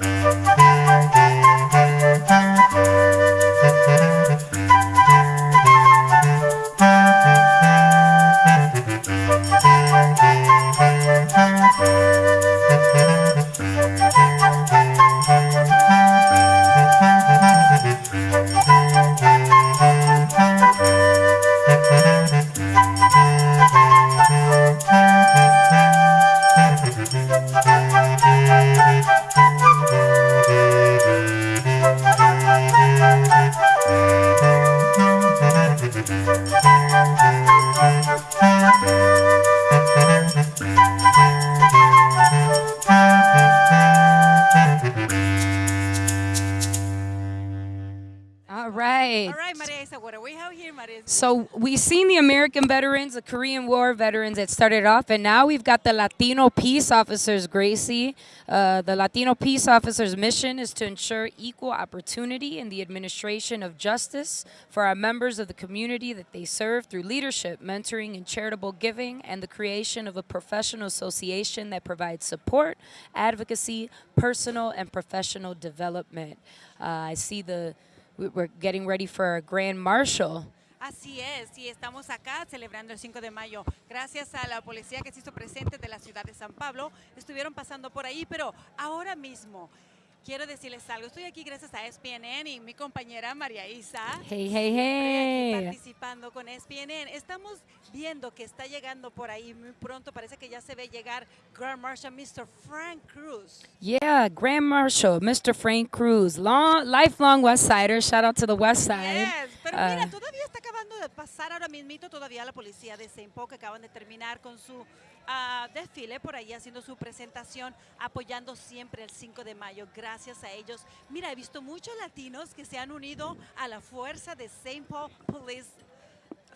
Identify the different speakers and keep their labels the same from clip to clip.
Speaker 1: All American veterans, the Korean War veterans that started off, and now we've got the Latino peace officers, Gracie. Uh, the Latino peace officers' mission is to ensure equal opportunity in the administration of justice for our members of the community that they serve through leadership, mentoring, and charitable giving, and the creation of a professional association that provides support, advocacy, personal, and professional development. Uh, I see the we- we're getting ready for our grand marshal.
Speaker 2: Así es, y estamos acá celebrando el 5 de mayo. Gracias a la policía que se hizo presente de la ciudad de San Pablo, estuvieron pasando por ahí, pero ahora mismo quiero decirles algo. Estoy aquí gracias a SPNN y mi compañera María Isa.
Speaker 1: Hey, hey,
Speaker 2: aquí
Speaker 1: hey.
Speaker 2: participando con SPNN. Estamos viendo que está llegando por ahí muy pronto. Parece que ya se ve llegar Grand Marshal Mr. Frank Cruz.
Speaker 1: Yeah, Grand Marshal, Mr. Frank Cruz, long, lifelong West Sider. Shout out to the West Side.
Speaker 2: Yes, pero
Speaker 1: Uh,
Speaker 2: mira, todavía está acabando de pasar ahora mismito todavía la policía de St. Paul que acaban de terminar con su ah, desfile por ahí haciendo su presentación apoyando siempre el 5 de mayo. Gracias a ellos. Mira, he visto muchos latinos que se han unido a la fuerza de St. Paul Police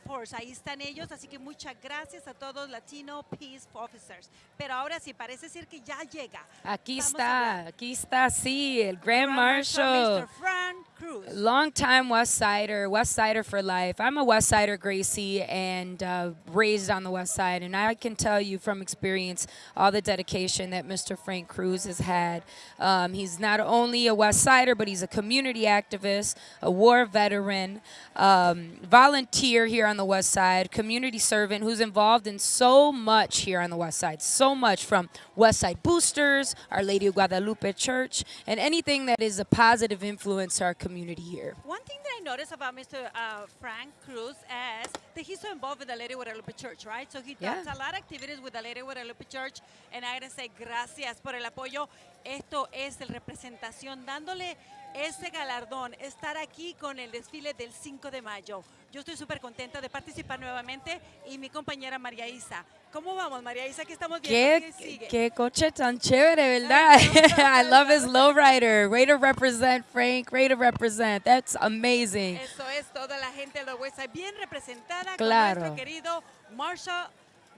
Speaker 2: Force. Ahí están ellos, así que muchas gracias a todos Latino Peace Officers. Pero ahora sí, parece ser que ya llega.
Speaker 1: Aquí
Speaker 2: Vamos
Speaker 1: está, aquí está, sí, el Grand
Speaker 2: Grand
Speaker 1: Marshal.
Speaker 2: Mr. Frank Cruz.
Speaker 1: Long time West Sider, West Sider for life. I'm a West Sider Gracie and uh, raised on the West Side, and I can tell you from experience all the dedication that Mr. Frank Cruz has had. Um, he's not only a West Sider, but he's a community activist, a war veteran, um, volunteer here on the West Side, community servant who's involved in so much here on the West Side, so much from West Side Boosters, Our Lady of Guadalupe Church, and anything that is a positive influence to our community here.
Speaker 2: One thing that I noticed about Mr. Uh, Frank Cruz is that he's so involved with the Lady Guadalupe Church, right? So he
Speaker 1: Yeah.
Speaker 2: does a lot of activities with the Lady Guadalupe Church, and I gotta say gracias por el apoyo. Esto es el representación dándole ese galardón, estar aquí con el desfile del 5 de mayo. Yo estoy súper contenta de participar nuevamente y mi compañera María Isa. ¿Cómo vamos, María Isa? ¿Qué estamos viendo?
Speaker 1: Qué,
Speaker 2: ¿Qué sigue?
Speaker 1: qué coche tan chévere, ¿verdad? I love his lowrider. Way to represent, Frank. Way to represent. That's amazing.
Speaker 2: Eso es toda la gente de Side bien representada
Speaker 1: Claro.
Speaker 2: con nuestro querido Marshall,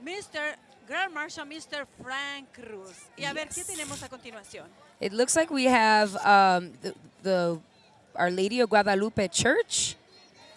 Speaker 2: Mr. Grand Marshal Mr. Frank Cruz. Y a ver, ¿qué
Speaker 1: Yes.
Speaker 2: tenemos a continuación?
Speaker 1: It looks like we have um, the, the Our Lady of Guadalupe Church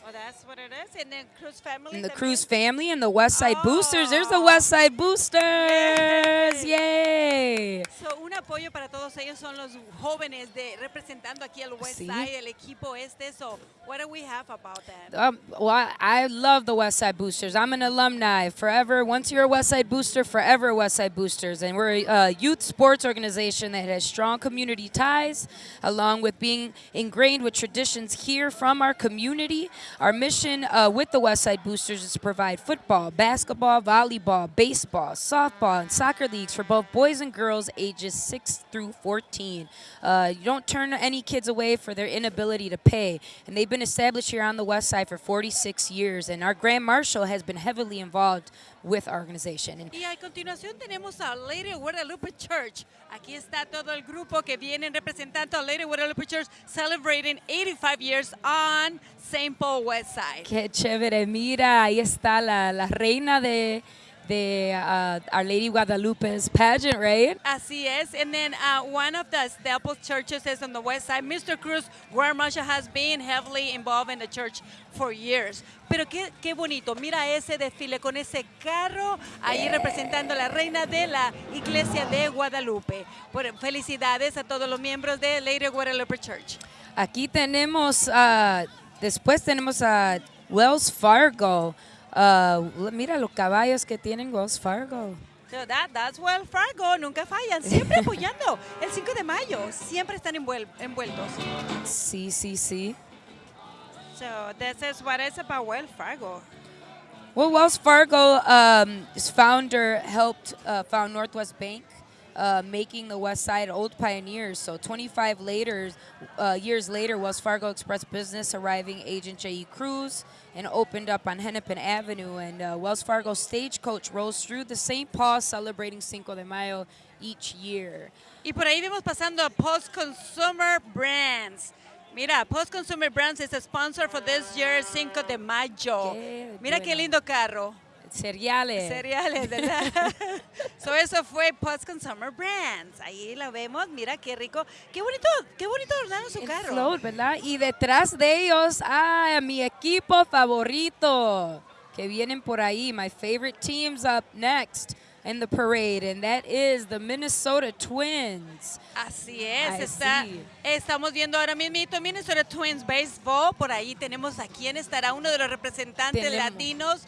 Speaker 2: Oh, that's what it is. And then Cruz family.
Speaker 1: and the. Cruz family and the West Side Boosters. There's the
Speaker 2: Oh.
Speaker 1: West Side Boosters. Yay.
Speaker 2: So, un apoyo para todos ellos son los jóvenes de representando aquí al West
Speaker 1: Sí.
Speaker 2: Side, el equipo este. So, what do we have about that?
Speaker 1: Um, well, I, I love the West Side Boosters. I'm an alumni. Forever, once you're a West Side Booster, forever West Side Boosters. And we're a youth sports organization that has strong community ties, along with being ingrained with traditions here from our community. Our mission uh, with the West Side Boosters is to provide football, basketball, volleyball, baseball, softball, and soccer leagues for both boys and girls ages 6 through 14. Uh, you don't turn any kids away for their inability to pay. And they've been established here on the West Side for 46 years. And our Grand Marshal has been heavily involved with our organization. And
Speaker 2: Y a continuación tenemos a Lady Guadalupe Church. Aquí está todo el grupo que vienen representando a Lady Guadalupe Church celebrating 85 years on St. Paul West Side.
Speaker 1: qué chévere, mira, ahí está la, la reina de, the uh, Our Lady Guadalupe's pageant, right?
Speaker 2: Así es. And then uh, one of the Staples churches is on the west side. Mr. Cruz, Guard Marshal, has been heavily involved in the church for years. Pero qué, qué bonito. Mira ese desfile con ese carro ahí representando a la reina de la iglesia de Guadalupe. Bueno, felicidades a todos los miembros de Lady Guadalupe Church.
Speaker 1: Aquí tenemos, uh, después tenemos a Wells Fargo. Uh, mira los caballos que tienen Wells Fargo.
Speaker 2: So that, that's Wells Fargo, nunca fallan, siempre apoyando. El 5 de mayo, siempre están envuel- envueltos.
Speaker 1: Sí, sí, sí.
Speaker 2: So this is what it's about Wells Fargo.
Speaker 1: Well, Wells Fargo, um, its founder helped uh, found Northwest Bank, uh, making the West Side old pioneers. So 25 later, uh, years later, Wells Fargo Express Business arriving agent J.E. Cruz and opened up on Hennepin Avenue. And uh, Wells Fargo stagecoach rolls through the St. Paul celebrating Cinco de Mayo each year.
Speaker 2: Y por ahí vimos pasando a Post Consumer Brands. Mira, Post Consumer Brands is a sponsor for this year's Cinco de Mayo.
Speaker 1: Qué
Speaker 2: Mira qué lindo carro.
Speaker 1: Cereales.
Speaker 2: Cereales, ¿verdad? so eso fue Post Consumer Brands. Ahí la vemos, mira qué rico. Qué bonito, qué bonito adornaron su
Speaker 1: El
Speaker 2: carro.
Speaker 1: float, ¿verdad? Y detrás de ellos, ay, a mi equipo favorito, que vienen por ahí. My favorite team's up next in the parade, and that is the Minnesota Twins.
Speaker 2: Así es, está, estamos viendo ahora mismo Minnesota Twins Baseball. Por ahí tenemos a quién estará uno de los representantes
Speaker 1: Tenemos.
Speaker 2: latinos,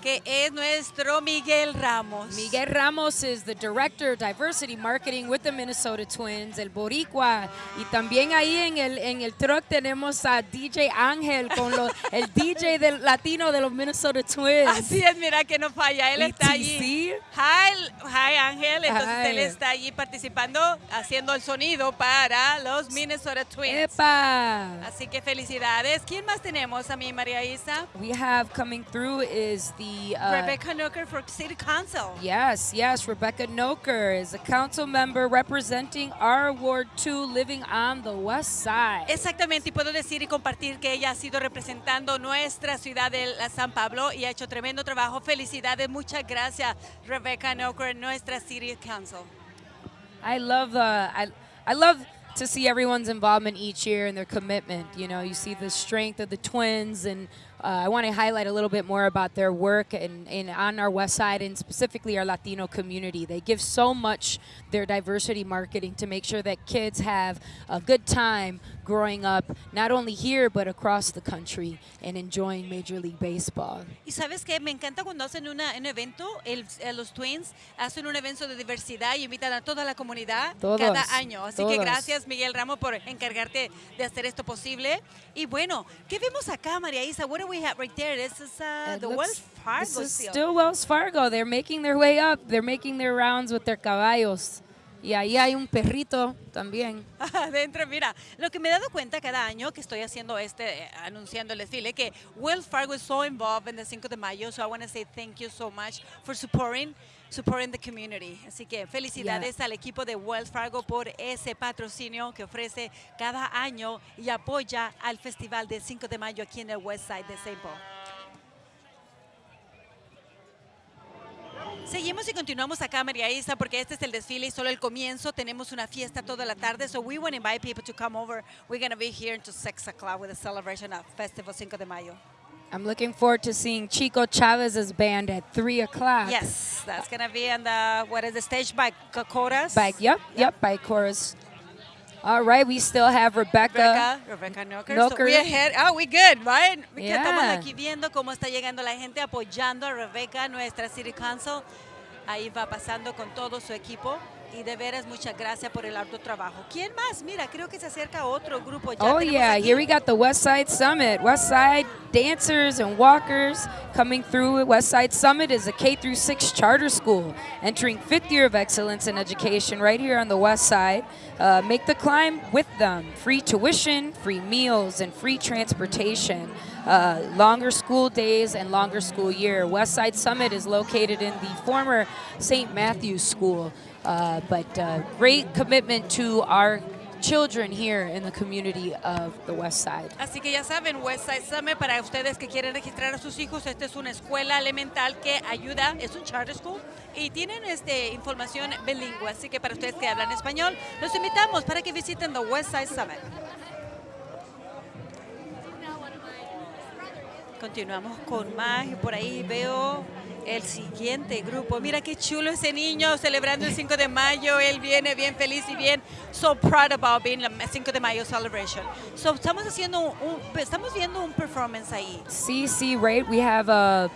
Speaker 2: que es nuestro Miguel Ramos.
Speaker 1: Miguel Ramos is the Director of Diversity Marketing with the Minnesota Twins, el Boricua. Y también ahí en el, en el truck tenemos a DJ Ángel, con los, el DJ del latino de los Minnesota Twins.
Speaker 2: Así es, mira que no falla, él está allí. Hi, hi Ángel, entonces él
Speaker 1: Hi.
Speaker 2: está allí participando, haciendo el sonido para los Minnesota Twins.
Speaker 1: ¡Epa!
Speaker 2: Así que felicidades. ¿Quién más tenemos a mí, María Isa?
Speaker 1: We have coming through is the uh,
Speaker 2: Rebecca Noecker for City Council.
Speaker 1: Yes, yes, Rebecca Noecker is a council member representing our Ward 2 living on the west side.
Speaker 2: Exactamente, y puedo decir y compartir que ella ha sido representando nuestra ciudad de la San Pablo y ha hecho tremendo trabajo. Felicidades, muchas gracias, Rebecca Noecker, nuestra City Council.
Speaker 1: I love the I I love to see everyone's involvement each year and their commitment. You know, you see the strength of the twins and uh, I want to highlight a little bit more about their work and, and on our west side and specifically our Latino community. They give so much their diversity marketing to make sure that kids have a good time growing up, not only here but across the country and enjoying Major League Baseball.
Speaker 2: Y sabes que me encanta cuando hacen una, un evento, el- eh, los Twins hacen un evento de diversidad y invitan a toda la comunidad
Speaker 1: Todos,
Speaker 2: cada año. Así que
Speaker 1: todos.
Speaker 2: gracias Miguel Ramos por encargarte de hacer esto posible. Y bueno, ¿qué vemos acá María Isa? What do we have right there? This is uh, the
Speaker 1: looks-
Speaker 2: Wells Fargo
Speaker 1: This is still Wells Fargo. They're making their way up. They're making their rounds with their caballos. Y ahí hay un perrito también.
Speaker 2: Adentro, mira, lo que me he dado cuenta cada año que estoy haciendo este, eh, anunciando el desfile, que Wells Fargo is so involved in the 5 de mayo, so I want to say thank you so much for supporting, supporting the community. Así que felicidades al equipo de Wells Fargo por ese patrocinio que ofrece cada año y apoya al festival del 5 de mayo aquí en el West Side de St. Paul. Seguimos y continuamos acá, María Isa, porque este es el desfile y solo el comienzo. Tenemos una fiesta toda la tarde, so we want to invite people to come over. We're going to be here until 6 o'clock with a celebration of Festival Cinco de Mayo.
Speaker 1: I'm looking forward to seeing Chico Chavez's band at 3 o'clock.
Speaker 2: Yes, that's going to be on the, what is the stage by Cocoras?
Speaker 1: By, yep, yep, by chorus. All right, we still have Rebecca.
Speaker 2: Rebecca, Rebecca Noker. So we ahead. Oh, we good, right? Que Estamos
Speaker 1: Yeah.
Speaker 2: aquí viendo cómo está llegando la gente apoyando a Rebecca, nuestra City Council. Ahí va pasando con todo su equipo. Y de veras, muchas gracias por el arduo trabajo. ¿Quién más? Mira, creo que se acerca otro grupo. Ya
Speaker 1: Oh yeah,
Speaker 2: aquí.
Speaker 1: here we got the West Side Summit. West Side dancers and walkers coming through. West Side Summit is a K through 6 charter school entering 5th year of excellence in education right here on the West Side. Uh, make the climb with them. Free tuition, free meals, and free transportation. Uh, longer school days and longer school year. West Side Summit is located in the former St. Matthew's School, uh, but uh, great commitment to our children here in the community of the West Side.
Speaker 2: Así que ya saben, Westside Summit, para ustedes que quieren registrar a sus hijos, esta es una escuela elemental que ayuda, es un charter school y tienen este, información bilingüe. Así que para ustedes que hablan español, los invitamos para que visiten the Westside Summit. Continuamos con más y por ahí veo el siguiente grupo. Mira qué chulo ese niño celebrando el 5 de mayo. Él viene bien feliz y bien so proud about being the 5 de mayo celebration. So estamos haciendo un, estamos viendo un performance ahí.
Speaker 1: Sí, sí. We have uh,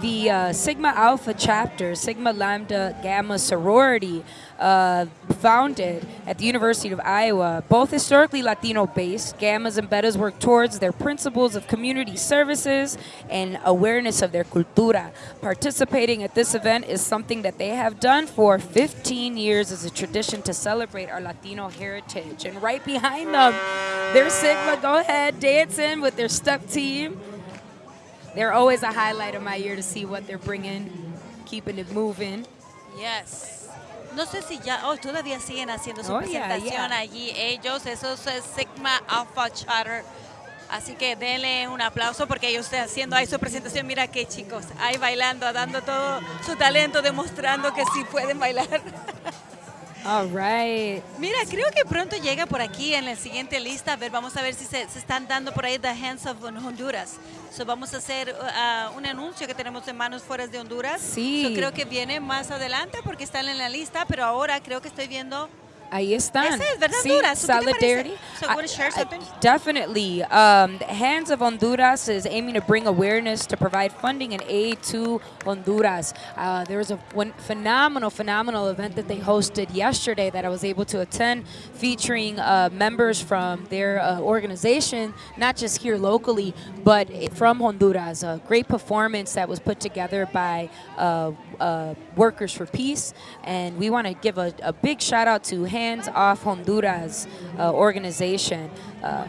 Speaker 1: the uh, Sigma Alpha chapter, Sigma Lambda Gamma sorority, uh, founded at the University of Iowa. Both historically Latino based, Gammas and Betas work towards their principles of community services and awareness of their cultura. Participating at this event is something that they have done for 15 years as a tradition to celebrate our Latino heritage. And right behind them, their Sigma. Go ahead, dancing with their step team. They're always a highlight of my year to see what they're bringing, keeping it moving.
Speaker 2: Yes. No sé si ya, oh, todavía siguen haciendo su
Speaker 1: Oh, yeah,
Speaker 2: presentación
Speaker 1: yeah.
Speaker 2: allí ellos, esos es Sigma Alpha Charter. Así que denle un aplauso porque ellos están haciendo ahí su presentación. Mira qué chicos, ahí bailando, dando todo su talento, demostrando que sí pueden bailar.
Speaker 1: All right.
Speaker 2: Mira, creo que pronto llega por aquí en la siguiente lista. A ver, vamos a ver si se, se están dando por ahí The Hands of Honduras. So, vamos a hacer uh, un anuncio que tenemos de Manos Fuera de Honduras.
Speaker 1: Sí.
Speaker 2: So, creo que viene más adelante porque están en la lista, pero ahora creo que estoy viendo
Speaker 1: Ahí están.
Speaker 2: Ese es, ¿verdad,
Speaker 1: Sí,
Speaker 2: Honduras?
Speaker 1: Solidarity.
Speaker 2: So, wanna share something?
Speaker 1: definitely. Um, Hands Off Honduras is aiming to bring awareness to provide funding and aid to Honduras. Uh, there was a phenomenal, phenomenal event that they hosted yesterday that I was able to attend, featuring uh, members from their uh, organization, not just here locally, but from Honduras. A great performance that was put together by uh, uh, Workers for Peace, and we want to give a, a big shout out to Hands Hands off Honduras uh, organization. Uh,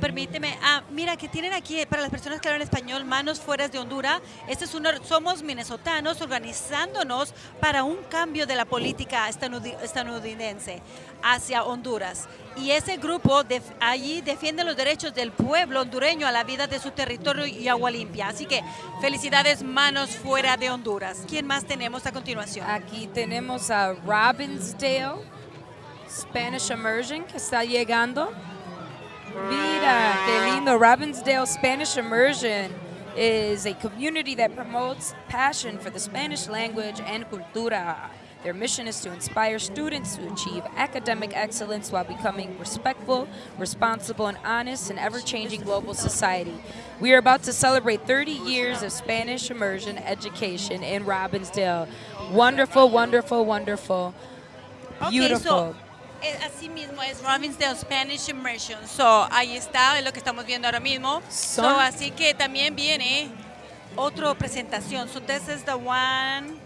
Speaker 2: Permíteme, ah, mira que tienen aquí para las personas que hablan español, manos fuera de Honduras. Este es uno, somos minnesotanos organizándonos para un cambio de la política estadounidense hacia Honduras. Y ese grupo de, allí defiende los derechos del pueblo hondureño a la vida de su territorio y agua limpia. Así que felicidades, manos fuera de Honduras. ¿Quién más tenemos a continuación?
Speaker 1: aquí tenemos a Robbinsdale Spanish Immersion que está llegando. Mira, qué lindo. Robbinsdale Spanish Immersion is a community that promotes passion for the Spanish language and cultura. Their mission is to inspire students to achieve academic excellence while becoming respectful, responsible, and honest in ever changing global society. We are about to celebrate 30 years of Spanish immersion education in Robbinsdale. Wonderful, wonderful, wonderful. Beautiful.
Speaker 2: so, eh, así mismo es Robbinsdale Spanish Immersion. So, ahí está, es lo que estamos viendo ahora mismo. So, así que también viene otra presentación. So, this is the one.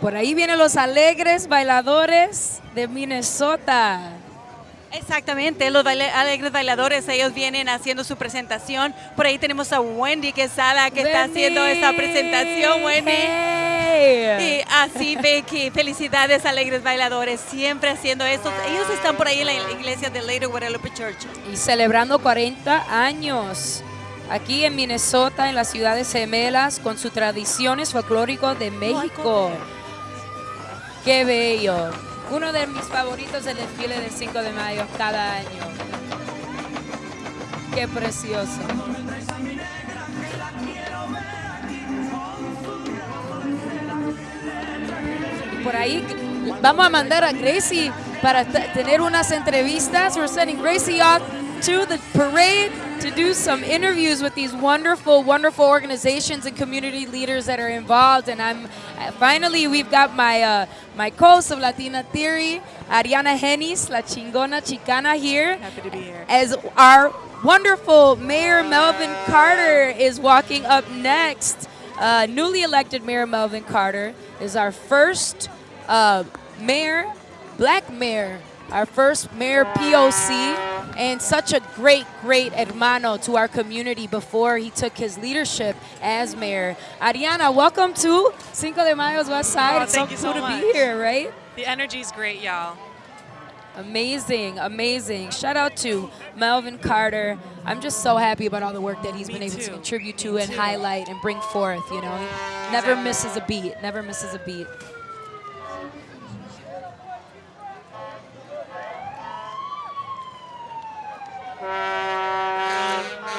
Speaker 1: Por ahí vienen los alegres bailadores de Minnesota.
Speaker 2: Exactamente, los baile- alegres bailadores, ellos vienen haciendo su presentación. Por ahí tenemos a Wendy Quesada que está haciendo esa presentación, Wendy.
Speaker 1: Hey.
Speaker 2: Y así Becky, felicidades alegres bailadores, siempre haciendo esto. Ellos están por ahí en la iglesia de Later Guadalupe Church.
Speaker 1: Y celebrando 40 años. Aquí en Minnesota, en las ciudades gemelas, con sus tradiciones folclóricos de México. Qué bello. Uno de mis favoritos del desfile del 5 de mayo cada año. Qué precioso. Por ahí vamos a mandar a Gracie para tener unas entrevistas. We're sending Gracie off to the parade to do some interviews with these wonderful, wonderful organizations and community leaders that are involved. And I'm finally we've got my uh, my co-host of Latina Theory, Ariana Henis, La Chingona Chicana here.
Speaker 3: Happy to be here.
Speaker 1: As our wonderful Mayor Melvin Carter is walking up next. Uh, newly elected Mayor Melvin Carter is our first uh, mayor, black mayor, our first mayor POC, and such a great, great hermano to our community before he took his leadership as mayor. Ariana, welcome to Cinco de Mayo's West oh, Side.
Speaker 3: Oh,
Speaker 1: it's
Speaker 3: thank
Speaker 1: so
Speaker 3: you
Speaker 1: cool
Speaker 3: so
Speaker 1: to be here, right?
Speaker 3: The energy's great, y'all.
Speaker 1: Amazing, amazing. Shout out to Melvin Carter. I'm just so happy about all the work that he's
Speaker 3: Me
Speaker 1: been able to contribute to
Speaker 3: Me
Speaker 1: and
Speaker 3: too.
Speaker 1: highlight and bring forth, you know. Never misses a beat, never misses a beat.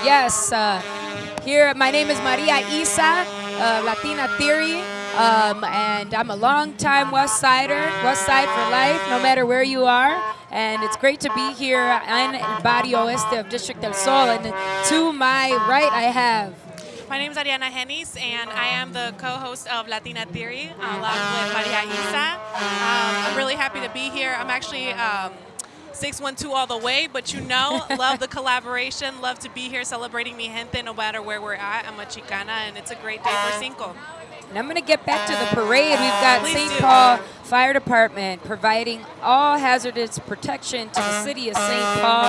Speaker 1: Yes, uh, here, my name is Maria Isa, uh, Latina Theory, um, and I'm a longtime West Sider, West Side for life, no matter where you are. And it's great to be here in Barrio Este of District del Sol. And to my right, I have
Speaker 3: My name is Ariana Hennis, and I am the co-host of Latina Theory, along with Maria Isa. Um, I'm really happy to be here. I'm actually um, 612 all the way, but you know, love the collaboration, love to be here celebrating mi gente no matter where we're at. I'm a Chicana, and it's a great day for Cinco.
Speaker 1: And I'm going to get back to the parade. We've got St. Paul Fire Department providing all hazardous protection to the city of St. Paul.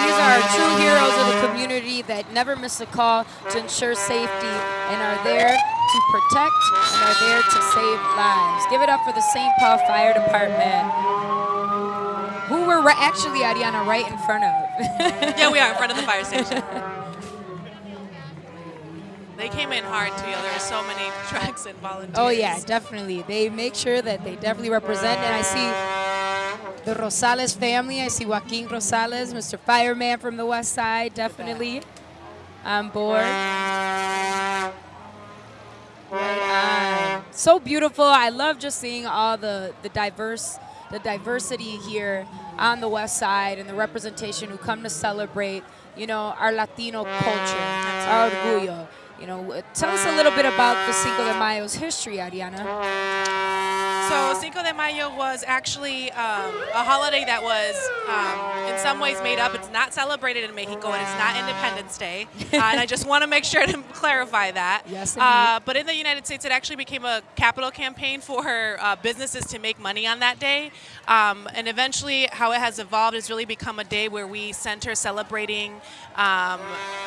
Speaker 1: These are our true heroes of the community that never miss a call to ensure safety and are there to protect and are there to save lives. Give it up for the St. Paul Fire Department, who we're actually, Ariana, right in front of.
Speaker 3: Yeah, we are in front of the fire station. They came in hard too. There were so many trucks and volunteers.
Speaker 1: Oh yeah, definitely. They make sure that they definitely represent. And I see the Rosales family. I see Joaquin Rosales, Mr. Fireman from the West Side, definitely on board. Right on. So beautiful. I love just seeing all the the diverse the diversity here on the West Side and the representation who come to celebrate, you know, our Latino culture, our orgullo. You know, tell us a little bit about the Cinco de Mayo's history, Ariana.
Speaker 3: So Cinco de Mayo was actually um, a holiday that was, um, in some ways, made up. It's not celebrated in Mexico, and it's not Independence Day. Uh, and I just want to make sure to clarify that.
Speaker 1: Yes,
Speaker 3: Uh, but in the United States, it actually became a capital campaign for uh, businesses to make money on that day. Um, and eventually, how it has evolved has really become a day where we center celebrating um,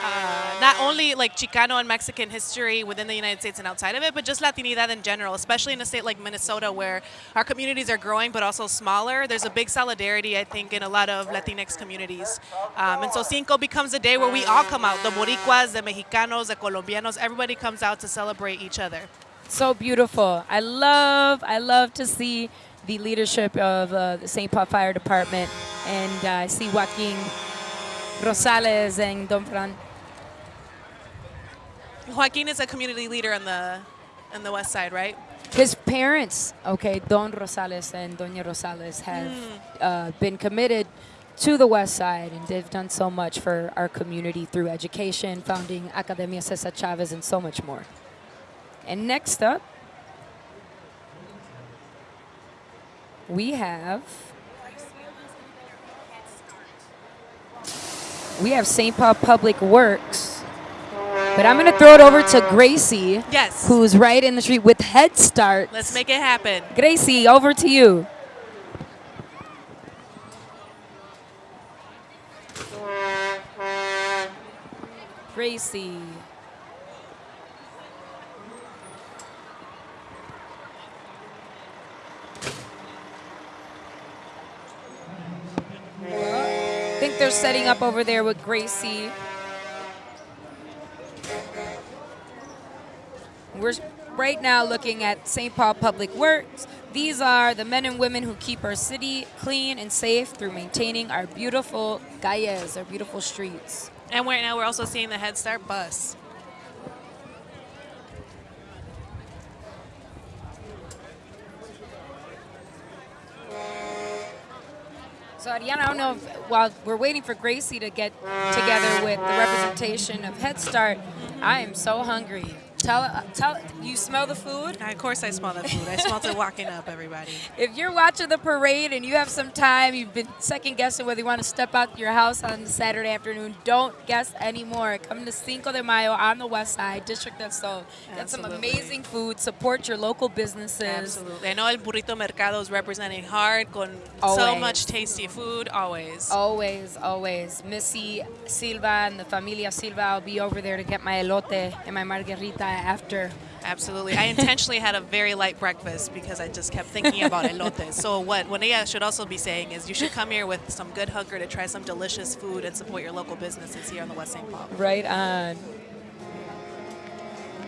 Speaker 3: uh, not only like Chicano and Mexican history within the United States and outside of it, but just Latinidad in general, especially in a state like Minnesota where our communities are growing but also smaller. There's a big solidarity, I think, in a lot of Latinx communities. Um, and so Cinco becomes a day where we all come out the Boricuas, the Mexicanos, the Colombianos, everybody comes out to celebrate each other.
Speaker 1: So beautiful. I love, I love to see the leadership of uh, the St. Paul Fire Department, and uh, I see Joaquin Rosales and Don Fran.
Speaker 3: Joaquin is a community leader on the on the west side, right?
Speaker 1: His parents, okay, Don Rosales and Doña Rosales, have uh, been committed to the West Side, and they've done so much for our community through education, founding Academia Cesar Chavez, and so much more. And next up, we have we have St. Paul Public Works, but I'm going to throw it over to Gracie
Speaker 3: Yes.
Speaker 1: who's right in the street with Head Start.
Speaker 3: Let's make it happen.
Speaker 1: Gracie, over to you. Gracie. I think they're setting up over there with Gracie. We're right now looking at St. Paul Public Works. These are the men and women who keep our city clean and safe through maintaining our beautiful calles, our beautiful streets.
Speaker 3: And right now we're also seeing the Head Start bus.
Speaker 1: So, Ariana, I don't know if while we're waiting for Gracie to get together with the representation of Head Start, I am so hungry. Tell, uh, tell, you smell the food?
Speaker 3: Of course, I smell the food. I smelled it walking up, everybody.
Speaker 1: If you're watching the parade and you have some time, you've been second guessing whether you want to step out your house on Saturday afternoon, don't guess anymore. Come to Cinco de Mayo on the west side, District of Sol. Get some amazing food, support your local businesses.
Speaker 3: Absolutely. I know El Burrito Mercado is representing hard, con so much tasty food, always.
Speaker 1: Always, always. Missy Silva and the Familia Silva, I'll be over there to get my elote and my margarita Uh, after.
Speaker 3: Absolutely. I intentionally had a very light breakfast because I just kept thinking about elotes. So what Juanilla should also be saying is you should come here with some good hunger to try some delicious food and support your local businesses here on the West St. Paul.
Speaker 1: Right on.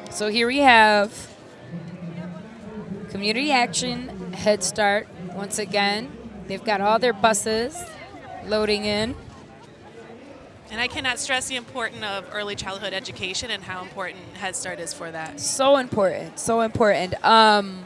Speaker 1: So here we have Community Action Head Start once again. They've got all their buses loading in.
Speaker 3: And I cannot stress the importance of early childhood education and how important Head Start is for that.
Speaker 1: So important, so important. Um,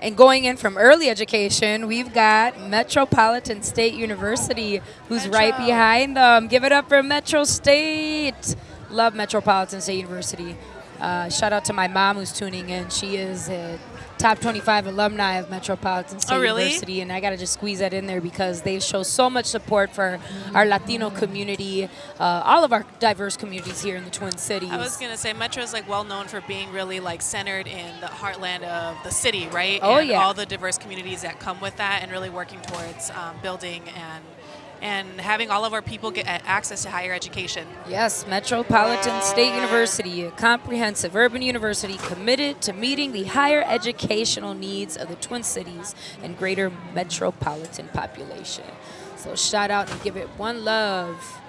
Speaker 1: and going in from early education, we've got Metropolitan State University, who's right behind them. Give it up for Metro State. Love Metropolitan State University. Uh, shout out to my mom who's tuning in. She is a top 25 alumni of Metropolitan State
Speaker 3: Oh, really?
Speaker 1: University, and I got to just squeeze that in there because they show so much support for our Latino community, uh, all of our diverse communities here in the Twin Cities.
Speaker 3: I was gonna say Metro is like well known for being really like centered in the heartland of the city, right?
Speaker 1: Oh,
Speaker 3: and
Speaker 1: yeah.
Speaker 3: All the diverse communities that come with that, and really working towards um, building and and having all of our people get access to higher education.
Speaker 1: Yes, Metropolitan State University, a comprehensive urban university committed to meeting the higher educational needs of the Twin Cities and greater metropolitan population. So shout out and give it one love.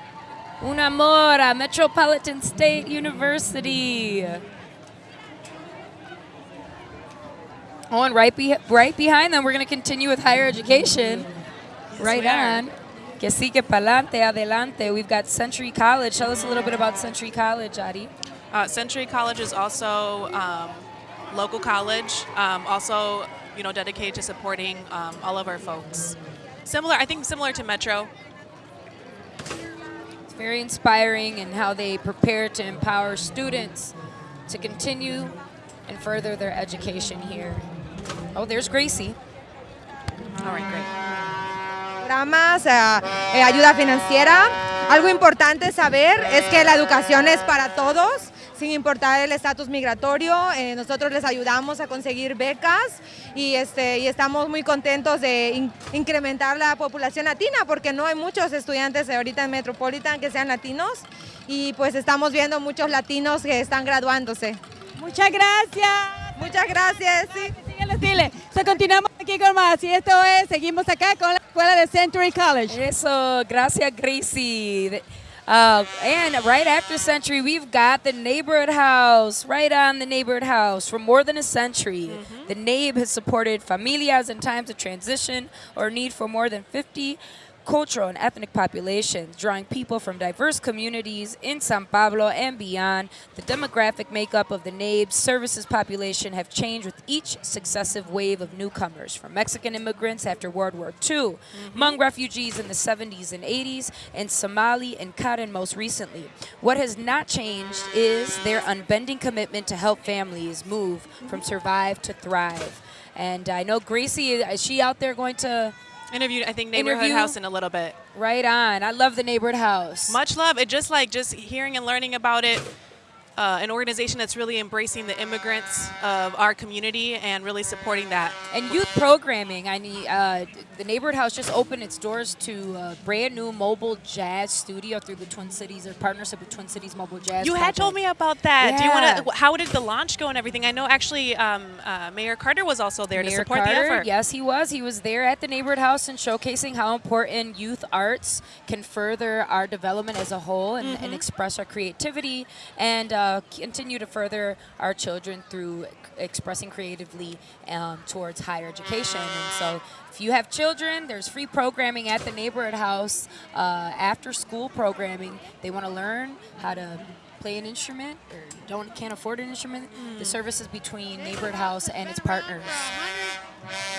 Speaker 1: Un amor a Metropolitan State University. Oh, and right, be- right behind them, we're going to continue with higher education. right
Speaker 3: we are.
Speaker 1: on. Que sigue pa'lante, adelante. We've got Century College. Tell us a little bit about Century College, Adi.
Speaker 3: Uh, Century College is also um, local college, um, also you know dedicated to supporting um, all of our folks. Similar, I think, similar to Metro.
Speaker 1: It's very inspiring in how they prepare to empower students to continue and further their education here. Oh, there's Gracie.
Speaker 3: All right, great.
Speaker 4: Programas, eh, ayuda financiera. Algo importante saber es que la educación es para todos, sin importar el estatus migratorio. Eh, nosotros les ayudamos a conseguir becas y, este, y estamos muy contentos de in- incrementar la población latina porque no hay muchos estudiantes ahorita en Metropolitan que sean latinos y pues estamos viendo muchos latinos que están graduándose.
Speaker 5: Muchas gracias.
Speaker 4: Muchas gracias. sí.
Speaker 5: Los stiles. So, continuamos aquí con más. Y esto es, seguimos acá con la escuela de Century College.
Speaker 1: Eso, gracias, Gracie. Uh, and right after Century, we've got the Neighborhood House, right on the Neighborhood House. For more than a century, the NABE has supported familias in times of transition or need for more than 50 cultural and ethnic populations, drawing people from diverse communities in San Pablo and beyond. The demographic makeup of the NABE services population have changed with each successive wave of newcomers, from Mexican immigrants after World War II, Hmong mm-hmm. refugees in the 70s and 80s, and Somali and Karen most recently. What has not changed is their unbending commitment to help families move from survive to thrive. And I know Gracie, is she out there going to
Speaker 3: Interviewed, I think, neighborhood
Speaker 1: Interview?
Speaker 3: house in a little bit.
Speaker 1: Right on. I love the neighborhood house.
Speaker 3: Much love. It just like just hearing and learning about it. Uh, an organization that's really embracing the immigrants of our community and really supporting that.
Speaker 1: and youth programming. I uh, the neighborhood house just opened its doors to a brand new mobile jazz studio through the Twin Cities, or partnership with Twin Cities Mobile Jazz.
Speaker 3: You had told me about that. Do you want to? How did the launch go and everything? I know actually um, uh, Mayor Carter was also there to support
Speaker 1: Carter,
Speaker 3: the effort.
Speaker 1: Yes, he was. He was there at the neighborhood house and showcasing how important youth arts can further our development as a whole and,
Speaker 3: Mm-hmm.
Speaker 1: and express our creativity and uh, continue to further our children through expressing creatively um, towards higher education. And so, if you have children, there's free programming at the neighborhood house, uh, after school programming. They want to learn how to play an instrument or don't can't afford an instrument. The services between neighborhood house and its partners.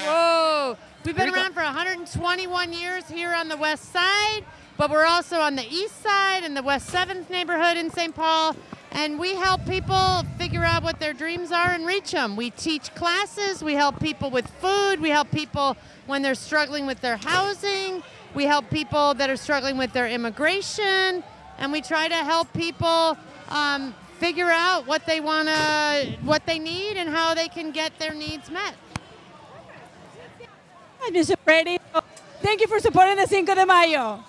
Speaker 6: Whoa! We've been
Speaker 1: Here we go.
Speaker 6: around for 121 years here on the west side, but we're also on the east side in the West 7th neighborhood in St. Paul. And we help people figure out what their dreams are and reach them. We teach classes, we help people with food, we help people when they're struggling with their housing, we help people that are struggling with their immigration, and we try to help people um, figure out what they want to, what they need, and how they can get their needs met.
Speaker 5: Hi, Mr. Brady. Thank you for supporting the Cinco de Mayo.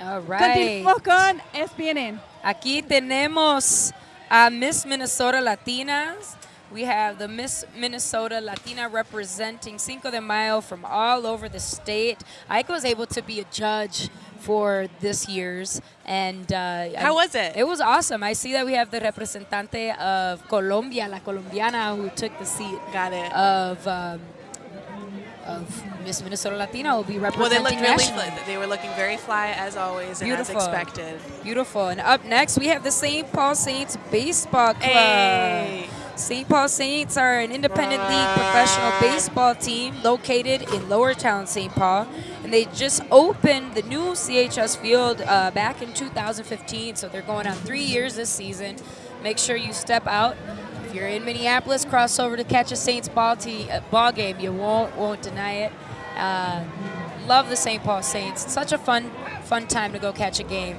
Speaker 1: All right.
Speaker 5: Continuamos con SPNN.
Speaker 1: Aquí tenemos Uh, Miss Minnesota Latinas. We have the Miss Minnesota Latina representing Cinco de Mayo from all over the state. I was able to be a judge for this year's, and uh,
Speaker 3: How
Speaker 1: I-
Speaker 3: was it?
Speaker 1: It was awesome. I see that we have the representante of Colombia, la colombiana, who took the seat
Speaker 3: Got it.
Speaker 1: of um, of Miss Minnesota Latina will be representing well,
Speaker 3: they looked really.
Speaker 1: nationally.
Speaker 3: fly- They were looking very fly as always and
Speaker 1: Beautiful.
Speaker 3: as expected.
Speaker 1: Beautiful. And up next, we have the St. Paul Saints Baseball Club.
Speaker 3: Hey.
Speaker 1: St. Paul Saints are an independent league professional baseball team located in Lower Town, St. Paul. And they just opened the new CHS field uh, back in 2015. So they're going on three years this season. Make sure you step out. If you're in Minneapolis, cross over to catch a Saints ball, te- uh, ball game. You won't, won't deny it. Uh, love the St. Paul Saints. Such a fun, fun time to go catch a game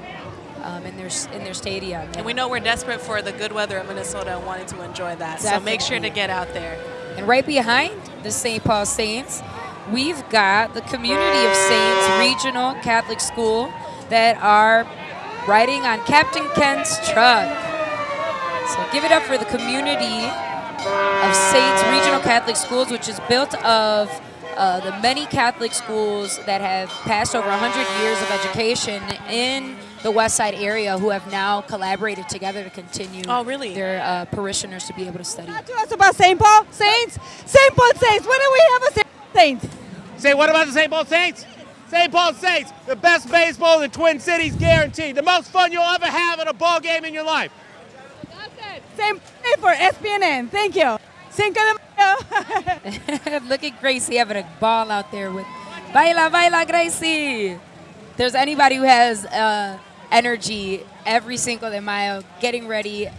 Speaker 1: um, in their in their stadium.
Speaker 3: And we know we're desperate for the good weather in Minnesota and wanting to enjoy that. So make sure to get out there.
Speaker 1: And right behind the St. Paul Saints, we've got the Community of Saints Regional Catholic School that are riding on Captain Ken's truck. So give it up for the community of Saints Regional Catholic Schools, which is built of uh, the many Catholic schools that have passed over 100 years of education in the West Side area who have now collaborated together to continue
Speaker 3: Oh, really?
Speaker 1: their uh, parishioners to be able to study.
Speaker 5: Talk to us about St. Paul Saints. St. Paul Saints. When do we have a St. Paul Saints?
Speaker 7: Say what about the St. Paul Saints? St. Paul Saints, the best baseball in the Twin Cities guaranteed. The most fun you'll ever have at a ball game in your life.
Speaker 5: St. Paul for SPNN. Thank you. Cinco de Mayo.
Speaker 1: Look at Gracie having a ball out there with Baila, Baila, Gracie. If there's anybody who has uh, energy every Cinco de Mayo, getting ready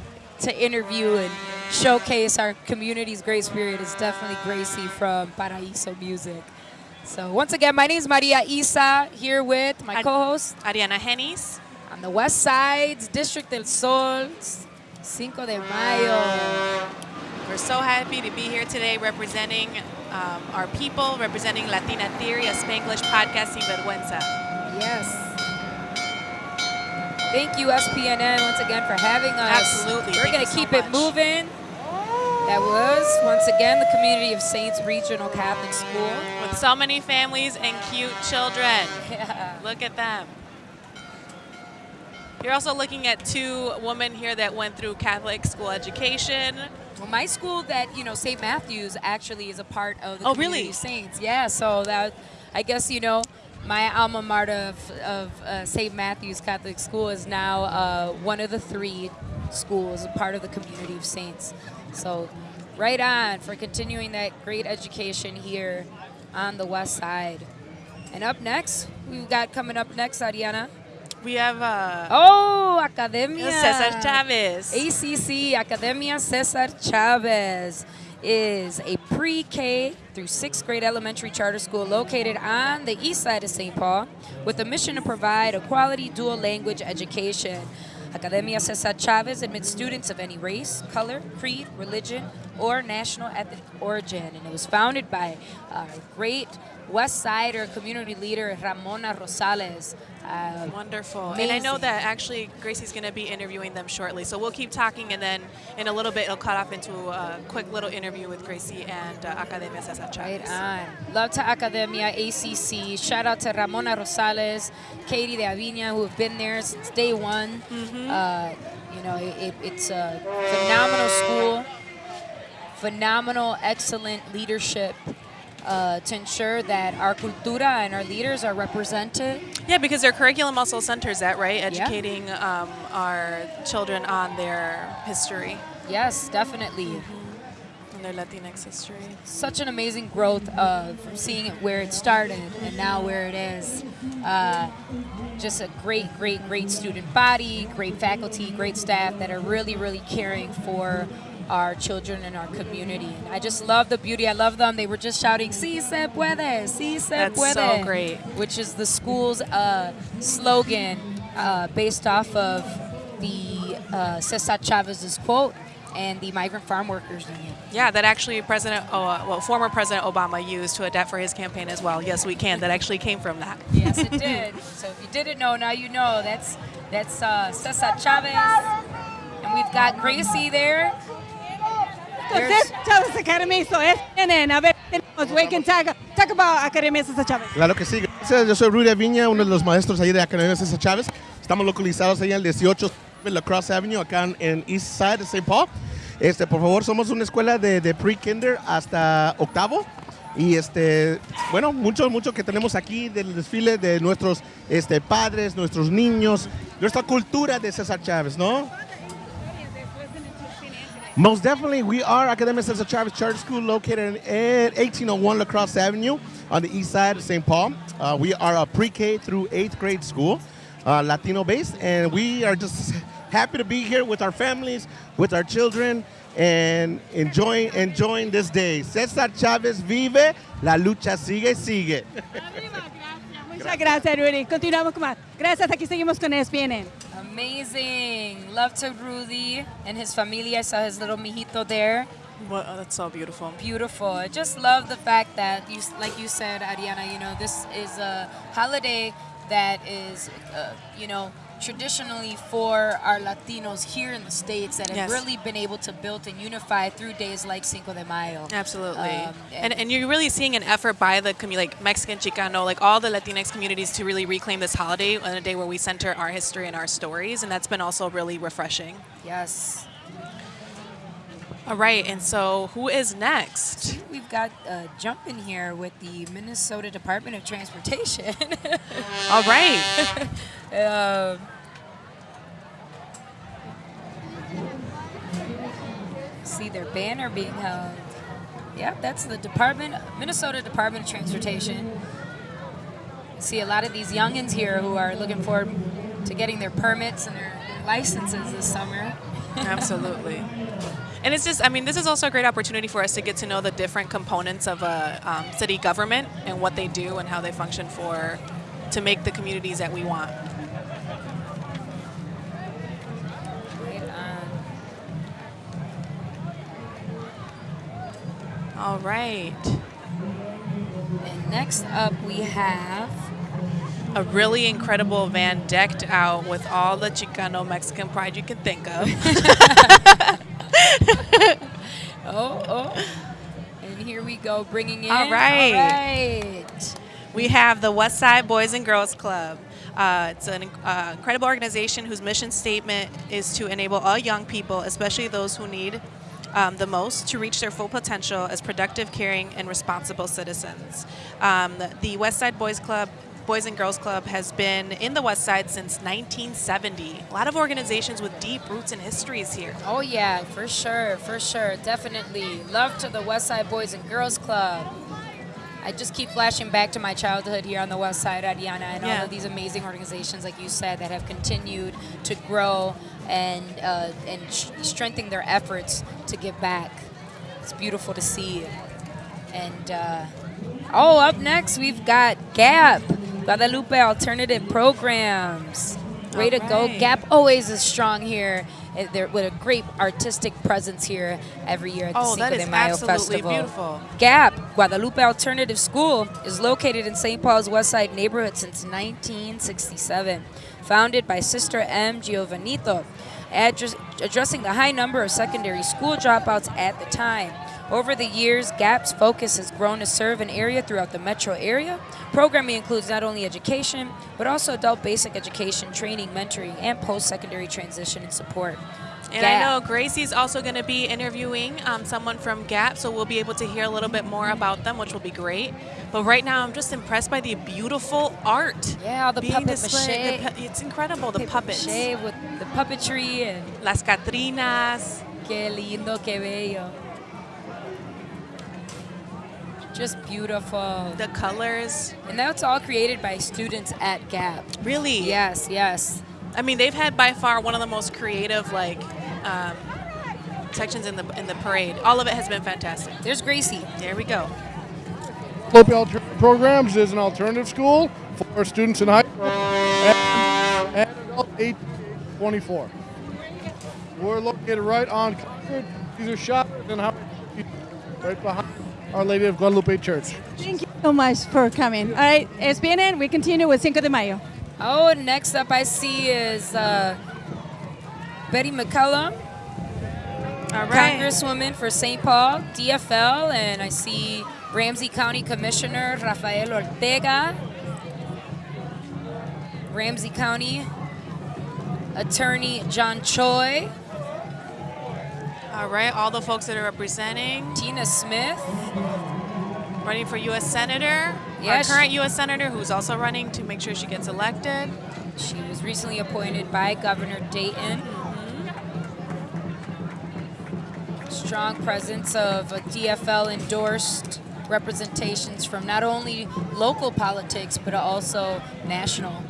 Speaker 1: to interview and showcase our community's great spirit is definitely Gracie from Paraíso Music. So once again, my name is Maria Isa, here with my
Speaker 3: Ad-
Speaker 1: co-host
Speaker 3: Ariana Hennis.
Speaker 1: on the West Side's District del Sol, Cinco de Mayo.
Speaker 3: We're so happy to be here today representing um, our people, representing Latina Theory, a Spanglish podcast sin vergüenza.
Speaker 1: Yes. Thank you, SPNN, once again for having us.
Speaker 3: Absolutely.
Speaker 1: We're going to
Speaker 3: so
Speaker 1: keep it moving. That was, once again, the Community of Saints Regional Catholic School.
Speaker 3: With so many families and cute children.
Speaker 1: Yeah.
Speaker 3: Look at them. You're also looking at two women here that went through Catholic school education.
Speaker 1: Well, my school that, you know, St. Matthews actually is a part of the
Speaker 3: Oh,
Speaker 1: Community
Speaker 3: really?
Speaker 1: of Saints. Yeah, so that, I guess, you know, my alma mater of, of uh, St. Matthews Catholic School is now uh, one of the three schools, a part of the Community of Saints. So, right on for continuing that great education here on the West Side. And up next, we've got coming up next, Ariana.
Speaker 3: We have uh,
Speaker 1: Oh, Academia.
Speaker 3: Cesar Chavez.
Speaker 1: ACC Academia Cesar Chavez is a pre-K through sixth grade elementary charter school located on the east side of St. Paul with a mission to provide a quality dual language education. Academia Cesar Chavez admits students of any race, color, creed, religion, or national ethnic origin. And it was founded by our great West Sider community leader, Ramona Rosales. Uh,
Speaker 3: Wonderful. And I know that actually Gracie's going to be interviewing them shortly. So we'll keep talking, and then in a little bit, it'll cut off into a quick little interview with Gracie and uh, Academia Cesar
Speaker 1: Right on. Love to Academia, ACC. Shout out to Ramona Rosales, Katie de Avina, who have been there since day one. Uh, you know, it, it's a phenomenal school, phenomenal, excellent leadership uh, to ensure that our cultura and our leaders are represented.
Speaker 3: Yeah, because their curriculum also centers that, right? Educating um, our children on their history
Speaker 1: Yes, definitely.
Speaker 3: and their Latinx history.
Speaker 1: such an amazing growth of from seeing it where it started and now where it is. Uh, just a great, great, great student body, great faculty, great staff that are really, really caring for our children and our community. And I just love the beauty. I love them. They were just shouting, "Si se puede, si se
Speaker 3: That's
Speaker 1: puede,"
Speaker 3: so great.
Speaker 1: which is the school's uh, slogan uh, based off of the uh, Cesar Chavez's quote and the Migrant Farm Workers Union.
Speaker 3: Yeah, that actually President, oh, uh, well, former President Obama used to adapt for his campaign as well. Yes, we can. That actually came from that.
Speaker 1: Yes, it did. so if you didn't know, now you know. That's that's uh, Cesar Chavez, and we've got Gracie there.
Speaker 5: Entonces, Chávez Academy, so SPNN. A ver, tenemos, we can talk, about Academia César Chávez.
Speaker 8: Claro que sí, gracias. Yo soy Rudy Viña, uno de los maestros ahí de Academia César Chávez. Estamos localizados ahí en el 18 de La Cross Avenue, acá en, en East Side de St. Paul. Este, por favor, somos una escuela de, de pre-kinder hasta octavo. Y este, bueno, mucho, mucho que tenemos aquí del desfile de nuestros este, padres, nuestros niños, nuestra cultura de César Chávez, ¿no? Most definitely, we are Academia Cesar Chavez Charter School located at 1801 Lacrosse Avenue on the east side of St. Paul. Uh, we are a pre-K through eighth grade school, uh, Latino based, and we are just happy to be here with our families, with our children, and enjoying enjoying this day. Cesar Chavez vive, la lucha sigue, sigue.
Speaker 5: Muchas gracias, Rudy. Continuamos con más. Gracias, aquí seguimos con SPNN.
Speaker 1: Amazing. Love to Rudy and his familia. I saw his little mijito there.
Speaker 3: Well, oh, that's so beautiful.
Speaker 1: Beautiful. I just love the fact that you, like you said, Ariana. You know, this is a holiday that is, uh, you know, traditionally for our Latinos here in the states that have
Speaker 3: Yes.
Speaker 1: really been able to build and unify through days like Cinco de Mayo.
Speaker 3: Absolutely.
Speaker 1: Um,
Speaker 3: and, and you're really seeing an effort by the commu- like Mexican, Chicano, like all the Latinx communities to really reclaim this holiday on a day where we center our history and our stories. And that's been also really refreshing.
Speaker 1: Yes.
Speaker 3: All right. And so who is next?
Speaker 1: We've got uh, jump in here with the Minnesota Department of Transportation.
Speaker 3: All right.
Speaker 1: Um, see their banner being held. Yep, that's the Department, Minnesota Department of Transportation. See a lot of these youngins here who are looking forward to getting their permits and their licenses this summer.
Speaker 3: Absolutely. And it's just, I mean, this is also a great opportunity for us to get to know the different components of a um, city government and what they do and how they function for, to make the communities that we want. All right.
Speaker 1: And next up we have
Speaker 3: A really incredible van decked out with all the Chicano Mexican pride you can think of.
Speaker 1: oh oh, and here we go bringing in.
Speaker 3: All right.
Speaker 1: All right.
Speaker 3: We have the West Side Boys and Girls Club. Uh, it's an uh, incredible organization whose mission statement is to enable all young people, especially those who need um, the most, to reach their full potential as productive, caring, and responsible citizens. Um, the, the West Side Boys Club. Boys and Girls Club has been in the West Side since 1970. A lot of organizations with deep roots and histories here.
Speaker 1: Oh yeah, for sure, for sure, definitely. Love to the West Side Boys and Girls Club. I just keep flashing back to my childhood here on the West Side, Ariana, and all of these amazing organizations, like you said, that have continued to grow and uh, and sh- strengthen their efforts to give back. It's beautiful to see. And uh, oh, up next we've got Gap, Guadalupe Alternative Programs. Way to go, Gap always is strong here. Uh, They're with a great artistic presence here every year at the
Speaker 3: Oh,
Speaker 1: Cinco
Speaker 3: that
Speaker 1: de Mayo
Speaker 3: absolutely
Speaker 1: Festival.
Speaker 3: beautiful.
Speaker 1: Gap, Guadalupe Alternative School, is located in St. Paul's West Side neighborhood since 1967. Founded by Sister M. Giovanito, address, addressing the high number of secondary school dropouts at the time. Over the years, GAP's focus has grown to serve an area throughout the metro area. Programming includes not only education, but also adult basic education, training, mentoring, and post-secondary transition and support.
Speaker 3: And I
Speaker 1: Gap.
Speaker 3: know Gracie's also going to be interviewing um, someone from Gap, so we'll be able to hear a little bit more about them, which will be great. But right now, I'm just impressed by the beautiful art.
Speaker 1: Yeah, all the
Speaker 3: being
Speaker 1: puppet
Speaker 3: displayed.
Speaker 1: mache.
Speaker 3: The it's incredible, the
Speaker 1: Paper
Speaker 3: puppets.
Speaker 1: mache with the puppetry and
Speaker 3: Las Catrinas.
Speaker 1: Que lindo, que bello. Just beautiful.
Speaker 3: The colors.
Speaker 1: And that's all created by students at Gap.
Speaker 3: Really?
Speaker 1: Yes, yes.
Speaker 3: I mean, they've had by far one of the most creative, like, um, sections in the in the parade. All of it has been fantastic.
Speaker 1: There's Gracie.
Speaker 3: There we go.
Speaker 9: Guadalupe Alternative Programs is an alternative school for students in high school and, and adult 18 to 24. We're located right on Concord. These are shops and how right behind Our Lady of Guadalupe Church.
Speaker 5: Thank you so much for coming. All right, SPNN, we continue with Cinco de Mayo.
Speaker 1: Oh, next up I see is uh, Betty McCollum
Speaker 3: All right.
Speaker 1: Congresswoman for St. Paul, DFL, and I see Ramsey County Commissioner Rafael Ortega, Ramsey County Attorney John Choi,
Speaker 3: All right, all the folks that are representing,
Speaker 1: Tina Smith,
Speaker 3: running for U.S. Senator,
Speaker 1: Yeah,
Speaker 3: our current U.S. Senator who's also running to make sure she gets elected.
Speaker 1: She was recently appointed by Governor Dayton. Strong presence of a DFL endorsed representations from not only local politics but also national.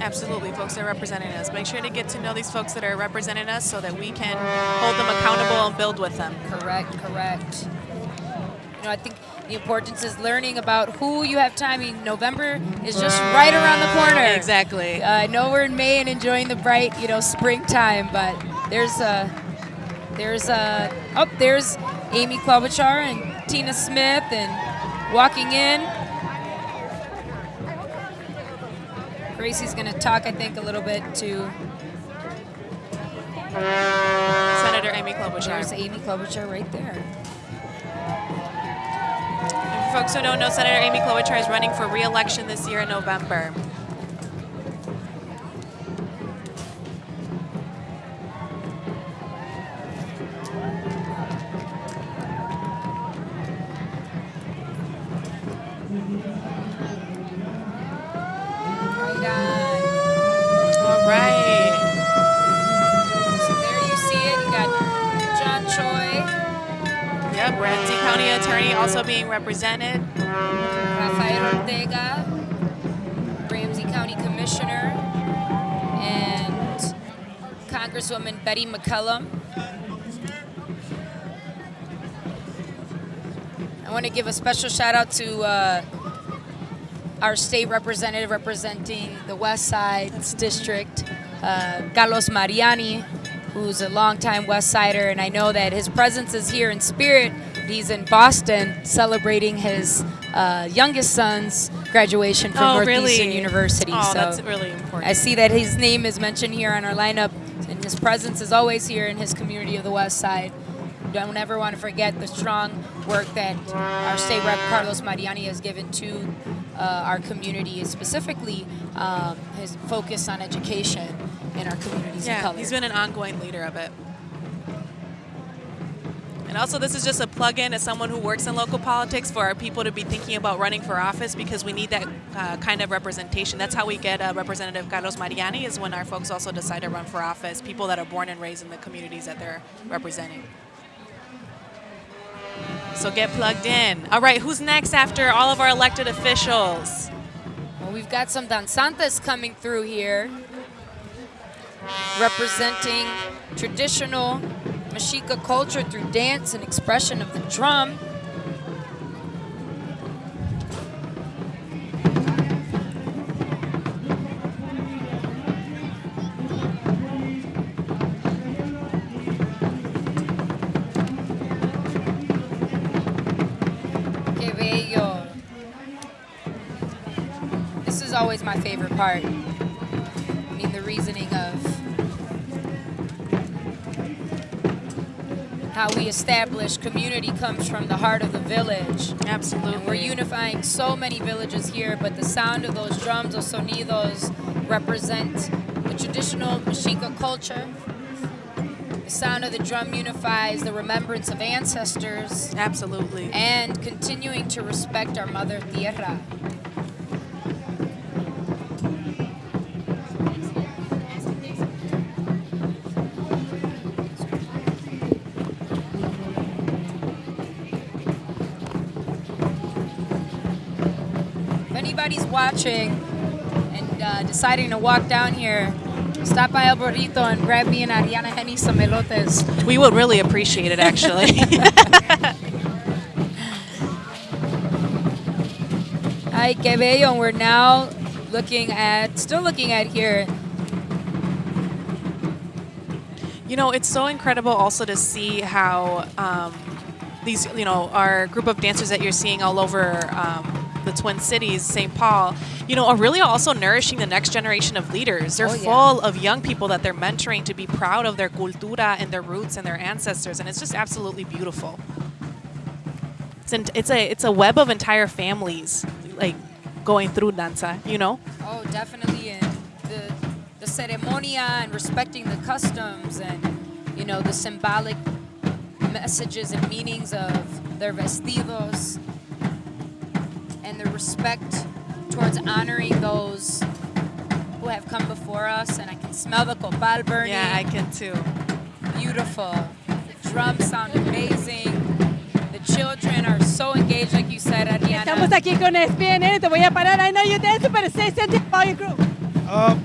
Speaker 3: Absolutely, folks that are representing us. Make sure to get to know these folks that are representing us so that we can hold them accountable and build with them.
Speaker 1: Correct, correct. You know, I think the importance is learning about who you have time. I mean, November is just right around the corner.
Speaker 3: Exactly.
Speaker 1: Uh, I know we're in May and enjoying the bright, you know, springtime, but there's a, there's a, oh, there's Amy Klobuchar and Tina Smith and walking in. Gracie's gonna talk, I think, a little bit to.
Speaker 3: Senator Amy Klobuchar.
Speaker 1: There's Amy Klobuchar right there.
Speaker 3: And for folks who don't know, Senator Amy Klobuchar is running for re-election this year in November. Also being represented.
Speaker 1: Rafael Ortega, Ramsey County Commissioner, and Congresswoman Betty McCollum. I want to give a special shout out to uh, our state representative representing the West Sides District, uh, Carlos Mariani, who's a longtime West Sider, and I know that his presence is here in spirit. He's in Boston celebrating his uh, youngest son's graduation from
Speaker 3: Oh,
Speaker 1: Northeastern
Speaker 3: really?
Speaker 1: University.
Speaker 3: Oh,
Speaker 1: so
Speaker 3: that's really important.
Speaker 1: I see that his name is mentioned here on our lineup, and his presence is always here in his community of the West Side. Don't ever want to forget the strong work that our state rep Carlos Mariani has given to uh, our community, specifically um, his focus on education in our communities of
Speaker 3: Yeah,
Speaker 1: color.
Speaker 3: he's been an ongoing leader of it. And also, this is just a plug-in as someone who works in local politics for our people to be thinking about running for office because we need that uh, kind of representation. That's how we get uh, Representative Carlos Mariani is when our folks also decide to run for office, people that are born and raised in the communities that they're representing. So get plugged in. All right, who's next after all of our elected officials?
Speaker 1: Well, we've got some danzantes coming through here, representing traditional Mexica culture through dance and expression of the drum. This is always my favorite part. How we establish community comes from the heart of the village.
Speaker 3: Absolutely.
Speaker 1: And we're unifying so many villages here, but the sound of those drums, those sonidos, represent the traditional Mexica culture. The sound of the drum unifies the remembrance of ancestors
Speaker 3: Absolutely.
Speaker 1: and continuing to respect our mother tierra. Watching and uh, deciding to walk down here, stop by El Burrito and grab me an Ariana Henny some elotes.
Speaker 3: We would really appreciate it, actually.
Speaker 1: Ay, qué bello. And we're now looking at, still looking at here,
Speaker 3: You know, it's so incredible also to see how um, these, you know, our group of dancers that you're seeing all over um, the Twin Cities, St. Paul, you know, are really also nourishing the next generation of leaders. They're
Speaker 1: Oh, yeah.
Speaker 3: full of young people that they're mentoring to be proud of their cultura and their roots and their ancestors, and it's just absolutely beautiful. It's, an, it's a it's a web of entire families like going through danza, you know.
Speaker 1: Oh, definitely, and the the ceremonia and respecting the customs and you know the symbolic messages and meanings of their vestidos the respect towards honoring those who have come before us. And I can smell the copal burning.
Speaker 3: Yeah, I can too.
Speaker 1: Beautiful. The drums sound amazing. The children are so engaged, like you said, Ariana.
Speaker 5: Estamos aquí con SPNN, te voy a parar. I know you're dancing, but say something about your group.
Speaker 10: Uh,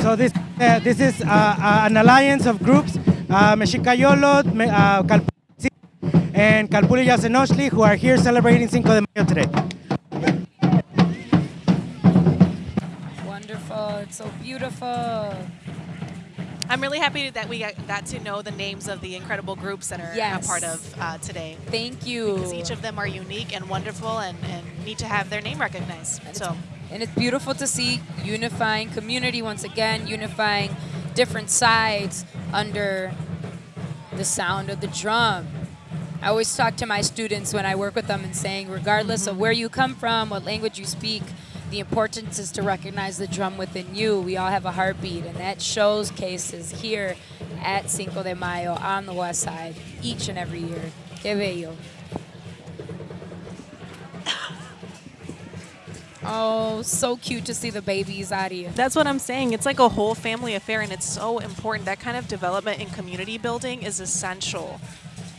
Speaker 10: so this uh, this is uh, uh, an alliance of groups, uh, Mexicayolo, uh, Calpulli, and Calpulli Yasenoshli, who are here celebrating Cinco de Mayo today.
Speaker 1: It's so beautiful.
Speaker 3: I'm really happy that we got, to know the names of the incredible groups that are
Speaker 1: Yes.
Speaker 3: a part of uh, today.
Speaker 1: Thank you.
Speaker 3: Because each of them are unique and wonderful and, and need to have their name recognized. So
Speaker 1: And it's beautiful to see unifying community once again, unifying different sides under the sound of the drum. I always talk to my students when I work with them and saying, regardless of where you come from, what language you speak, the importance is to recognize the drum within you. We all have a heartbeat, and that shows cases here at Cinco de Mayo on the west side each and every year. Que bello. Oh, so cute to see the babies, Ari.
Speaker 3: that's what I'm saying. It's like a whole family affair, and it's so important. That kind of development and community building is essential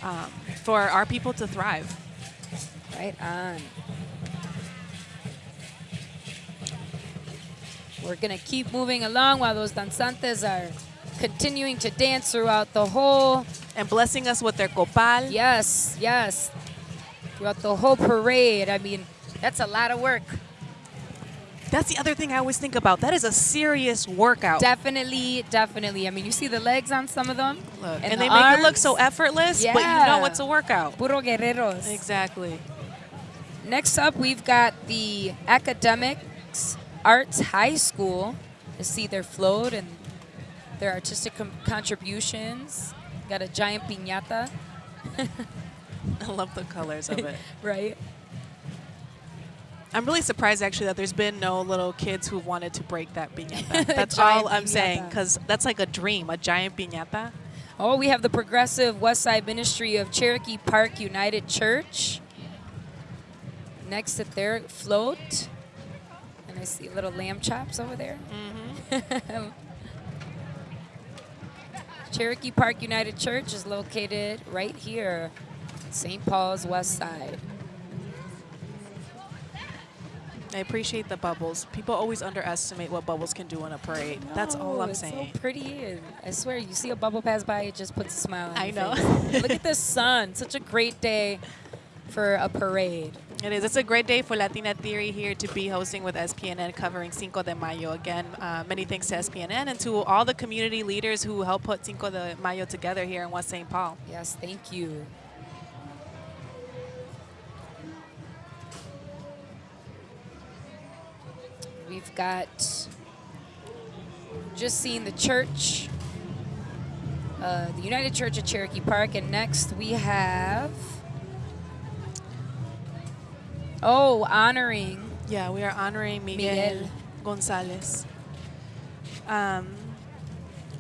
Speaker 3: um, for our people to thrive.
Speaker 1: Right on. We're gonna keep moving along while those danzantes are continuing to dance throughout the whole.
Speaker 3: And blessing us with their copal.
Speaker 1: Yes, yes. Throughout the whole parade. I mean, that's a lot of work.
Speaker 3: That's the other thing I always think about. That is a serious workout.
Speaker 1: Definitely, definitely. I mean, you see the legs on some of them,
Speaker 3: Look,
Speaker 1: and
Speaker 3: and,
Speaker 1: the
Speaker 3: they make it look so effortless, but you know it's a workout.
Speaker 1: Puro guerreros.
Speaker 3: Exactly.
Speaker 1: Next up, we've got the Academics Arts High School to see their float and their artistic com- contributions. Got a giant piñata,
Speaker 3: I love the colors of it.
Speaker 1: right?
Speaker 3: I'm really surprised actually that there's been no little kids who wanted to break that piñata. That's all I'm saying because that's like a dream, a giant piñata.
Speaker 1: Oh, we have the Progressive West Side Ministry of Cherokee Park United Church. Next at their float. And I see little lamb chops over there. Mm -hmm. Cherokee Park United Church is located right here, St. Paul's West Side.
Speaker 3: I appreciate the bubbles. People always underestimate what bubbles can do in a parade. That's all
Speaker 1: Oh,
Speaker 3: I'm
Speaker 1: it's
Speaker 3: saying.
Speaker 1: so pretty. I swear, you see a bubble pass by, it just puts a smile on
Speaker 3: I
Speaker 1: your
Speaker 3: know.
Speaker 1: face. Look at the sun. Such a great day for a parade.
Speaker 3: It is. It's a great day for Latina Theory here to be hosting with SPNN covering Cinco de Mayo. Again, uh, many thanks to SPNN and to all the community leaders who helped put Cinco de Mayo together here in West St. Paul.
Speaker 1: Yes, thank you. We've got just seen the church, uh, the United Church of Cherokee Park, and next we have oh, honoring
Speaker 3: Yeah, we are honoring Miguel,
Speaker 1: Miguel.
Speaker 3: Gonzalez. Um,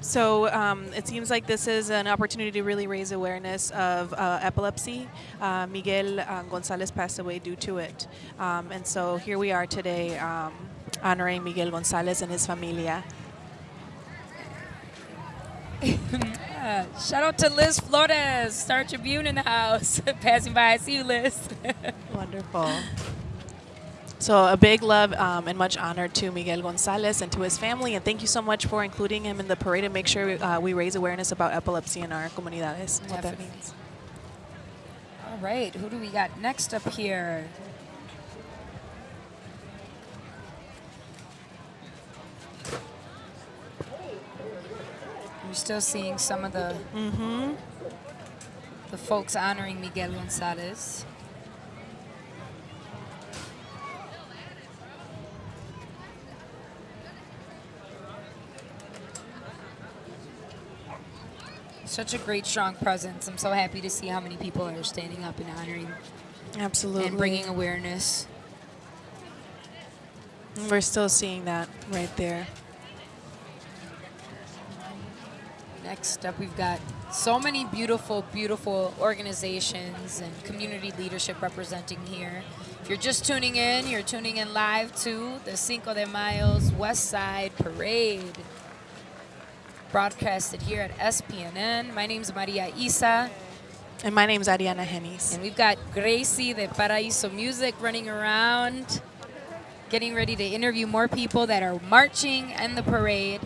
Speaker 3: so um, it seems like this is an opportunity to really raise awareness of uh, epilepsy. Uh, Miguel uh, Gonzalez passed away due to it. Um, and so here we are today um, honoring Miguel Gonzalez and his familia.
Speaker 1: Shout out to Liz Flores, Star Tribune in the house. Passing by, I see you, Liz.
Speaker 3: Wonderful. So a big love um, and much honor to Miguel Gonzalez and to his family, and thank you so much for including him in the parade and make sure uh, we raise awareness about epilepsy in our comunidades. What that means.
Speaker 1: All right, who do we got next up here? You're still seeing some of the mm -hmm. the folks honoring Miguel Gonzalez. Such a great, strong presence. I'm so happy to see how many people are standing up and honoring.
Speaker 3: Absolutely.
Speaker 1: And bringing awareness.
Speaker 3: We're still seeing that right there.
Speaker 1: Next up, we've got so many beautiful, beautiful organizations and community leadership representing here. If you're just tuning in, you're tuning in live to the Cinco de Mayo's West Side Parade, broadcasted here at SPNN. My name's Maria Isa.
Speaker 3: And my name's Ariana Hennis.
Speaker 1: And we've got Gracie de Paraíso Music running around, getting ready to interview more people that are marching in the parade.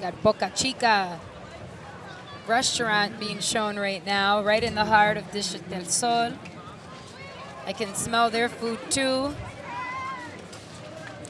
Speaker 1: Got Boca Chica restaurant being shown right now, right in the heart of District del Sol. I can smell their food too.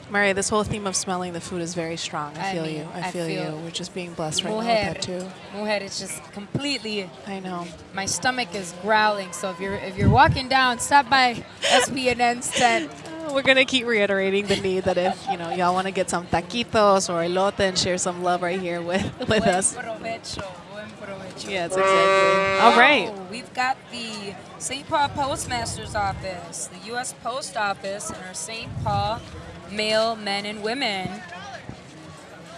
Speaker 3: Maria, this whole theme of smelling the food is very strong. I,
Speaker 1: I
Speaker 3: feel
Speaker 1: mean,
Speaker 3: you. I,
Speaker 1: I
Speaker 3: feel,
Speaker 1: feel-
Speaker 3: you. We're just being blessed right now
Speaker 1: Mujer,
Speaker 3: with that too.
Speaker 1: mujer, it's just completely.
Speaker 3: I know.
Speaker 1: My stomach is growling. So if you're if you're walking down, stop by SPNN's tent.
Speaker 3: We're gonna keep reiterating the need that if you know y'all want to get some taquitos or elote and share some love right here with with
Speaker 1: Buen
Speaker 3: us.
Speaker 1: provecho, buen provecho.
Speaker 3: Yes, exactly. All right.
Speaker 1: Oh, we've got the St. Paul Postmaster's Office, the U.S. Post Office, and our St. Paul male men and women.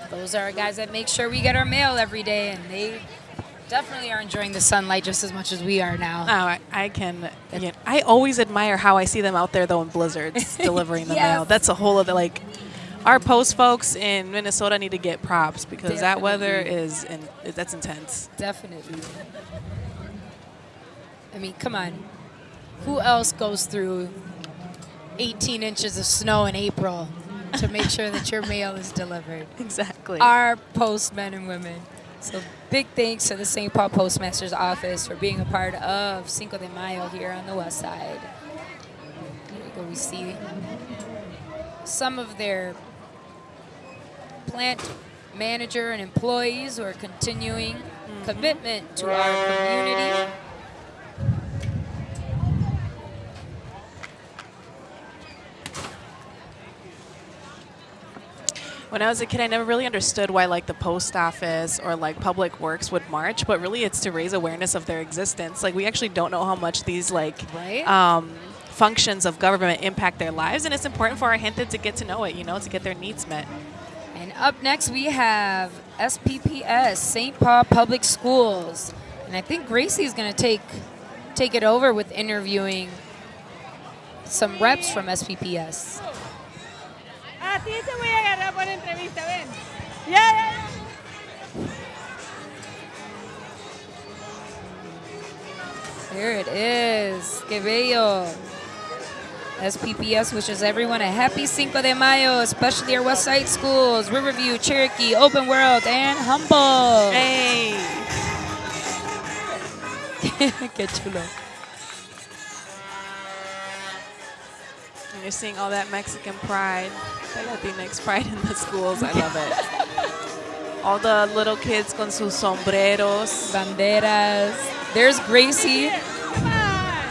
Speaker 1: Those are our guys that make sure we get our mail every day, and they definitely are enjoying the sunlight just as much as we are now.
Speaker 3: Oh, I, I can. Yeah, I always admire how I see them out there though in blizzards delivering the
Speaker 1: Yes.
Speaker 3: mail. That's a whole other like. Our post folks in Minnesota need to get props because that weather is in, that's intense.
Speaker 1: Definitely. I mean, come on. Who else goes through 18 inches of snow in April to make sure that your mail is delivered?
Speaker 3: Exactly.
Speaker 1: Our postmen and women. So big thanks to the St. Paul Postmaster's Office for being a part of Cinco de Mayo here on the west side. Here we go. We see some of their plant manager and employees who are continuing mm-hmm. commitment to our community.
Speaker 3: When I was a kid, I never really understood why like the post office or like public works would march, but really it's to raise awareness of their existence. Like we actually don't know how much these like
Speaker 1: Right.
Speaker 3: um, functions of government impact their lives, and it's important for our gente to get to know it, you know, to get their needs met.
Speaker 1: And up next we have SPPS, St. Paul Public Schools. And I think Gracie's going to take take it over with interviewing some reps from SPPS.
Speaker 5: Ah, a ti te voy a agarrar por entrevista, ven. Ya, ya, ya.
Speaker 1: There it is. Que bello. SPPS wishes everyone a happy Cinco de Mayo, especially our West Side schools, Riverview, Cherokee, Open World, and Humboldt.
Speaker 3: Hey.
Speaker 1: Qué chulo.
Speaker 3: And you're seeing all that Mexican pride, the Latinx pride in the schools. I love it. all the little kids con sus sombreros.
Speaker 1: Banderas. There's Gracie.
Speaker 5: Come on.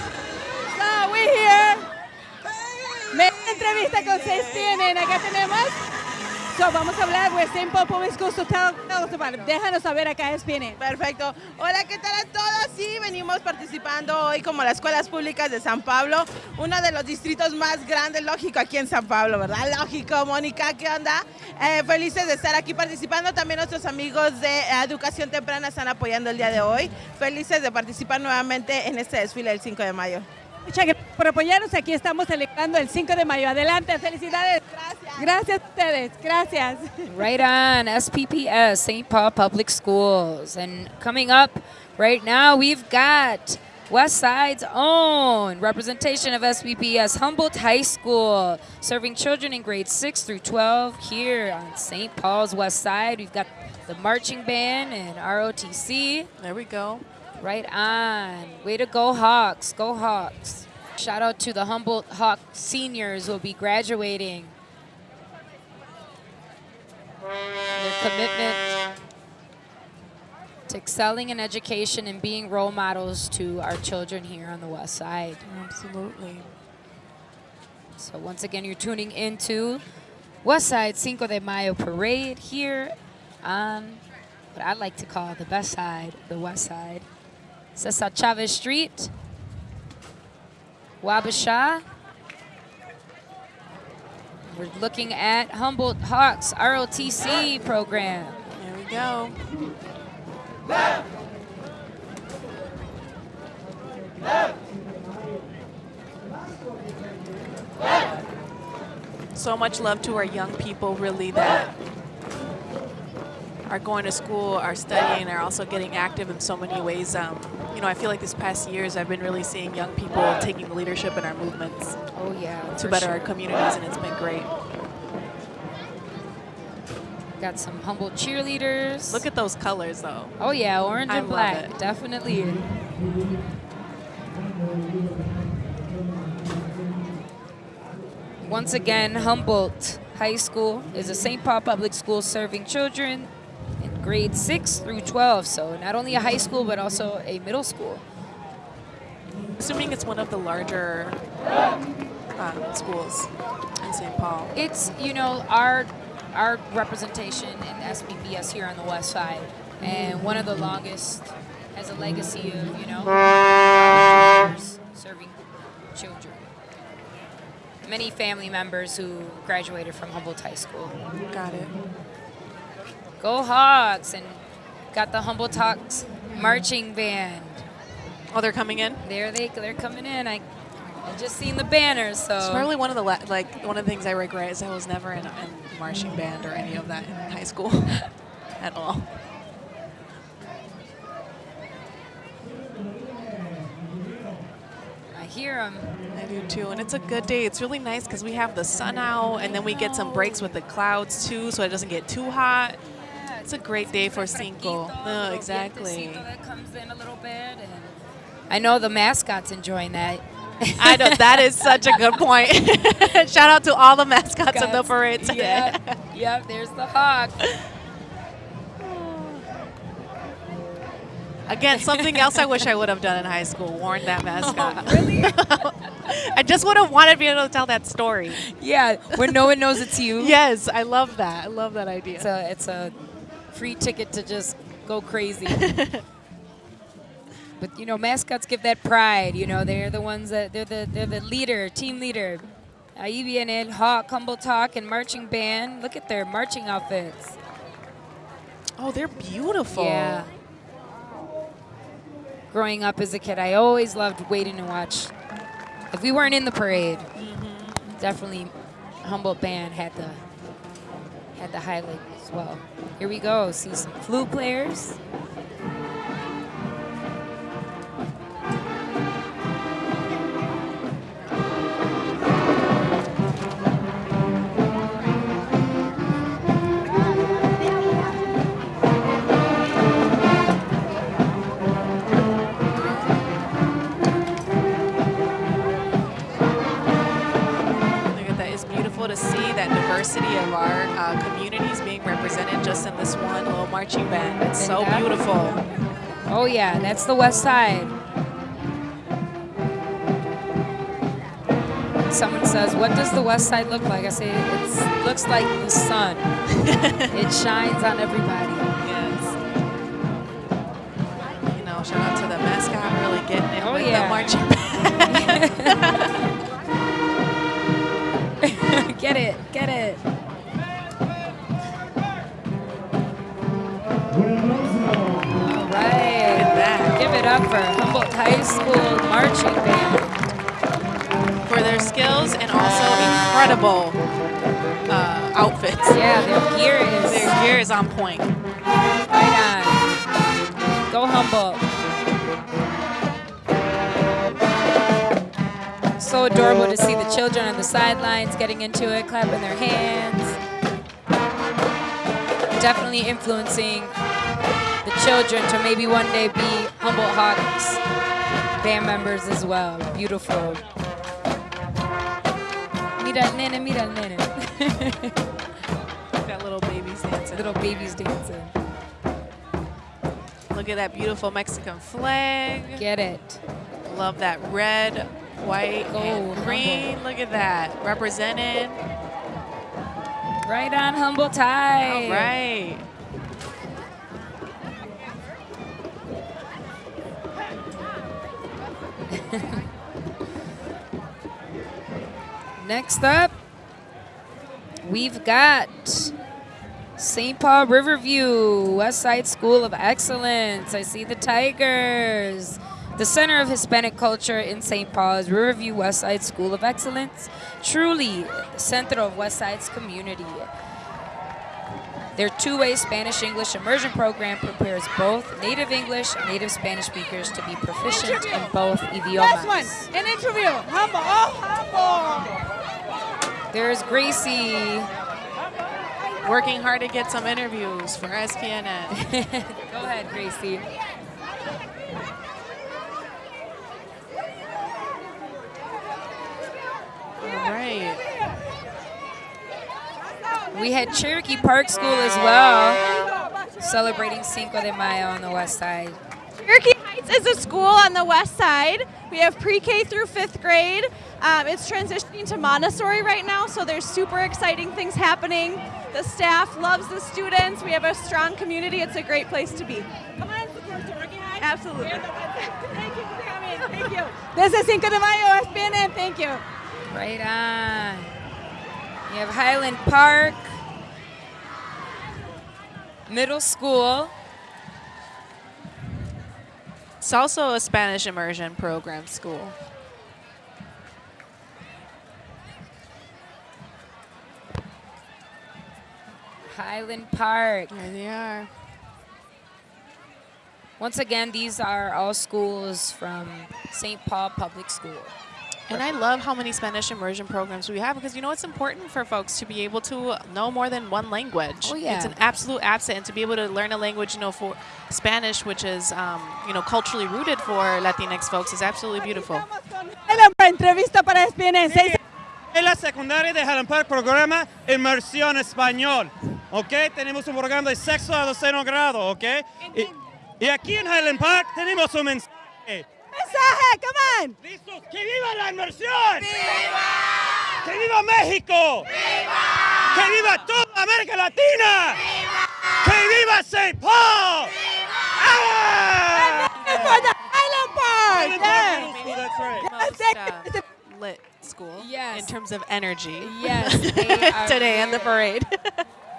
Speaker 5: So, we're here. Me entrevista con 6 tienen. Acá tenemos. So, vamos a hablar with St. Paul Public Schools. So, tell, tell us about it. Déjanos saber acá SPN.
Speaker 11: Perfecto. Hola, ¿qué tal a todos? Sí, venimos participando hoy como las escuelas públicas de San Pablo, uno de los distritos más grandes, lógico, aquí en San Pablo, ¿verdad? Lógico, Mónica, ¿qué onda? Eh, felices de estar aquí participando. También nuestros amigos de Educación Temprana están apoyando el día de hoy. Felices de participar nuevamente en este desfile del 5 de mayo.
Speaker 5: Muchas gracias por apoyarnos. Aquí estamos celebrando el 5 de mayo. Adelante, felicidades. Gracias. Gracias a ustedes. Gracias.
Speaker 1: Right on, SPPS, St. Paul Public Schools. And coming up right now, we've got West Side's own representation of SPPS, Humboldt High School, serving children in grades 6 through 12 here on St. Paul's West Side. We've got the marching band and ROTC.
Speaker 3: There we go.
Speaker 1: Right on. Way to go, Hawks. Go, Hawks. Shout out to the Humboldt Hawk seniors who will be graduating. Their commitment to excelling in education and being role models to our children here on the West Side.
Speaker 3: Absolutely.
Speaker 1: So once again, you're tuning into West Side Cinco de Mayo parade here on what I like to call the best side, the west side. Cesar Chavez Street, Wabasha. We're looking at Humboldt Hawks ROTC program.
Speaker 3: There we go. Left. Left. So much love to our young people, really, that are going to school, are studying, are also getting active in so many ways. Um, you know, I feel like this past years I've been really seeing young people taking leadership in our movements.
Speaker 1: Oh yeah,
Speaker 3: To better
Speaker 1: sure.
Speaker 3: our communities, and it's been great.
Speaker 1: Got some Humboldt cheerleaders.
Speaker 3: Look at those colors, though.
Speaker 1: Oh yeah, orange
Speaker 3: I
Speaker 1: and black,
Speaker 3: it.
Speaker 1: definitely. Once again, Humboldt High School is a St. Paul public school serving children in grades 6 through 12. So not only a high school, but also a middle school.
Speaker 3: Assuming it's one of the larger um, schools in St. Paul.
Speaker 1: It's, you know, our our representation in SPPS here on the west side, and one of the longest has a legacy of, you know, serving children. Many family members who graduated from Humboldt High School.
Speaker 3: Got it.
Speaker 1: Go Hawks! And got the Humboldt Hawks marching band.
Speaker 3: Oh, they're coming in.
Speaker 1: There they they're coming in. I, I just seen the banners, so
Speaker 3: It's probably one of the like one of the things I regret is I was never in a in marching band or any of that in high school at all.
Speaker 1: I hear them.
Speaker 3: I do too, and it's a good day. It's really nice because we have the sun out, and then we get some breaks with the clouds too, so it doesn't get too hot. It's a great day for Cinco. Oh, no, exactly.
Speaker 1: that comes in a little bit, and I know the mascots enjoying that.
Speaker 3: I know that is such a good point. Shout out to all the mascots in the parade today.
Speaker 1: Yep, yep, there's the hawk.
Speaker 3: Again, something else I wish I would have done in high school, worn that oh, mascot.
Speaker 1: Oh, really?
Speaker 3: I just would have wanted to be able to tell that story.
Speaker 1: Yeah, when no one knows it's you.
Speaker 3: Yes, I love that. I love that idea.
Speaker 1: It's a, it's a free ticket to just go crazy. but you know, mascots give that pride. You know, they're the ones that they're the they're the leader, team leader. Ahí Hawk, Humboldt Hawk, and marching band. Look at their marching outfits.
Speaker 3: Oh, they're beautiful.
Speaker 1: Yeah. Growing up as a kid, I always loved waiting to watch. If we weren't in the parade, mm-hmm. definitely Humboldt band had the had the highlight well. Here we go. See some flute players.
Speaker 3: To see that diversity of our uh, communities being represented just in this one little marching band. It's so beautiful.
Speaker 1: Oh yeah, that's the west side. Someone says, "What does the west side look like?" I say, "It looks like the sun. it shines on everybody."
Speaker 3: Yes. You know, shout out to the mascot really getting it
Speaker 1: Oh,
Speaker 3: with
Speaker 1: yeah.
Speaker 3: the marching band. incredible uh, outfits.
Speaker 1: Yeah, their gear is
Speaker 3: Their gear is on point.
Speaker 1: right on. Go Humboldt. So adorable to see the children on the sidelines getting into it, clapping their hands. Definitely influencing the children to maybe one day be Humboldt Hawks band members as well. Beautiful. Mira el nene, mira nene.
Speaker 3: Got little babies dancing.
Speaker 1: Little babies dancing.
Speaker 3: Look at that beautiful Mexican flag.
Speaker 1: Get it.
Speaker 3: Love that red, white,
Speaker 1: Go
Speaker 3: and green. Look at that. Represented.
Speaker 1: Right on Humble High.
Speaker 3: All right.
Speaker 1: Next up, we've got St. Paul Riverview, West Side School of Excellence. I see the Tigers. The center of Hispanic culture in St. Paul is Riverview West Side School of Excellence, truly the center of West Side's community. Their two-way Spanish-English immersion program prepares both native English and native Spanish speakers to be proficient in both idiomas.
Speaker 5: Last one, an interview. Humble, oh, humble.
Speaker 1: There's Gracie.
Speaker 3: Working hard to get some interviews for SPNN.
Speaker 1: Go ahead, Gracie.
Speaker 3: All right.
Speaker 1: We had Cherokee Park School as well, celebrating Cinco de Mayo on the west side.
Speaker 12: Cherokee Heights is a school on the west side. We have pre-K through fifth grade. Um, it's transitioning to Montessori right now, so there's super exciting things happening. The staff loves the students. We have a strong community. It's a great place to be.
Speaker 5: Come on, support Cherokee Heights.
Speaker 12: Absolutely.
Speaker 5: Thank you for coming. Thank you. This is Cinco de Mayo, SPNN. Thank you.
Speaker 1: Right on. You have Highland Park Middle School.
Speaker 3: It's also a Spanish immersion program school.
Speaker 1: Highland Park.
Speaker 3: There they are.
Speaker 1: Once again, these are all schools from St. Paul Public School.
Speaker 3: And I love how many Spanish immersion programs we have because you know it's important for folks to be able to know more than one language.
Speaker 1: Oh, yeah.
Speaker 3: It's an absolute asset, and to be able to learn a language, you know, for Spanish, which is um, you know culturally rooted for Latinx folks, is absolutely beautiful.
Speaker 5: Highland Park, entrevista para SPNN.
Speaker 7: En la secundaria de Highland Park programa Inmersión Español, ¿ok? Tenemos un programa de sexto a doceno grado, ¿ok? Y, y aquí en Highland Park tenemos un mensaje.
Speaker 5: Mensaje, come on.
Speaker 7: ¿Listos? ¡Que viva la inmersión! ¡Viva! ¡Que viva México! ¡Viva! ¡Que viva toda América Latina! ¡Viva! ¡Que viva St. Paul! ¡Ah!
Speaker 5: For the Highland Park.
Speaker 7: Highland Park
Speaker 5: Yeah.
Speaker 7: Middle School, that's right.
Speaker 3: Most uh, lit school.
Speaker 1: Yes.
Speaker 3: In terms of energy.
Speaker 1: Yes,
Speaker 3: Today in the parade.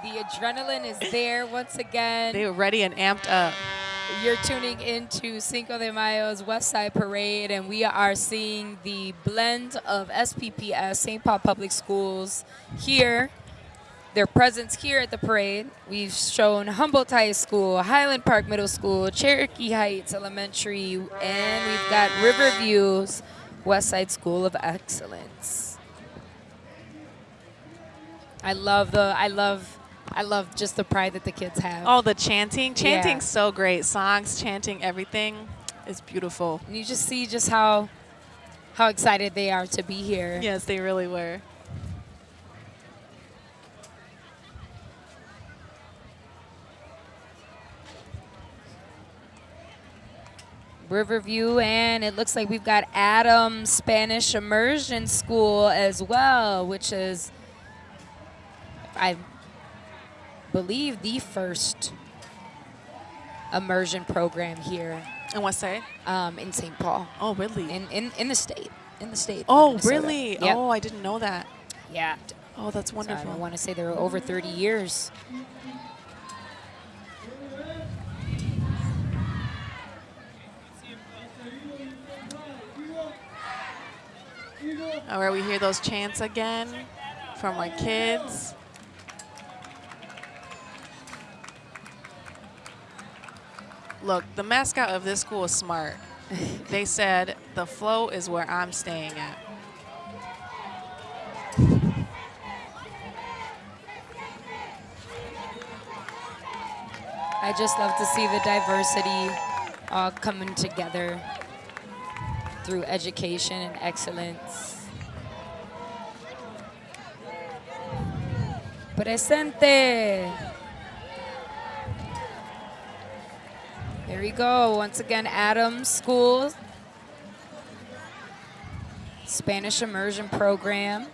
Speaker 1: The adrenaline is there once again.
Speaker 3: they were ready and amped up.
Speaker 1: You're tuning into Cinco de Mayo's West Side Parade, and we are seeing the blend of SPPS, St. Paul Public Schools, here. Their presence here at the parade. We've shown Humboldt High School, Highland Park Middle School, Cherokee Heights Elementary, and we've got Riverview's West Side School of Excellence. I love the, I love, I love just the pride that the kids have.
Speaker 3: Oh, the chanting.
Speaker 1: Yeah.
Speaker 3: So great. Songs, chanting, everything is beautiful.
Speaker 1: And you just see just how how excited they are to be here.
Speaker 3: Yes, they really were.
Speaker 1: Riverview, and it looks like we've got Adams Spanish Immersion School as well, which is, I believe, the first immersion program here
Speaker 3: In what state?
Speaker 1: um, in St. Paul,
Speaker 3: Oh, really?
Speaker 1: in, in in the state, in the state.
Speaker 3: oh, really?
Speaker 1: Yep.
Speaker 3: Oh, I didn't know that.
Speaker 1: yeah.
Speaker 3: Oh, that's
Speaker 1: So I want to say they were over 30 years.
Speaker 3: All right, we hear those chants again from our kids. Look, the mascot of this school is smart. they said, the flow is where I'm staying at.
Speaker 1: I just love to see the diversity all coming together through education and excellence. Presente. Here we go. Once again, Adams School, Spanish Immersion Program.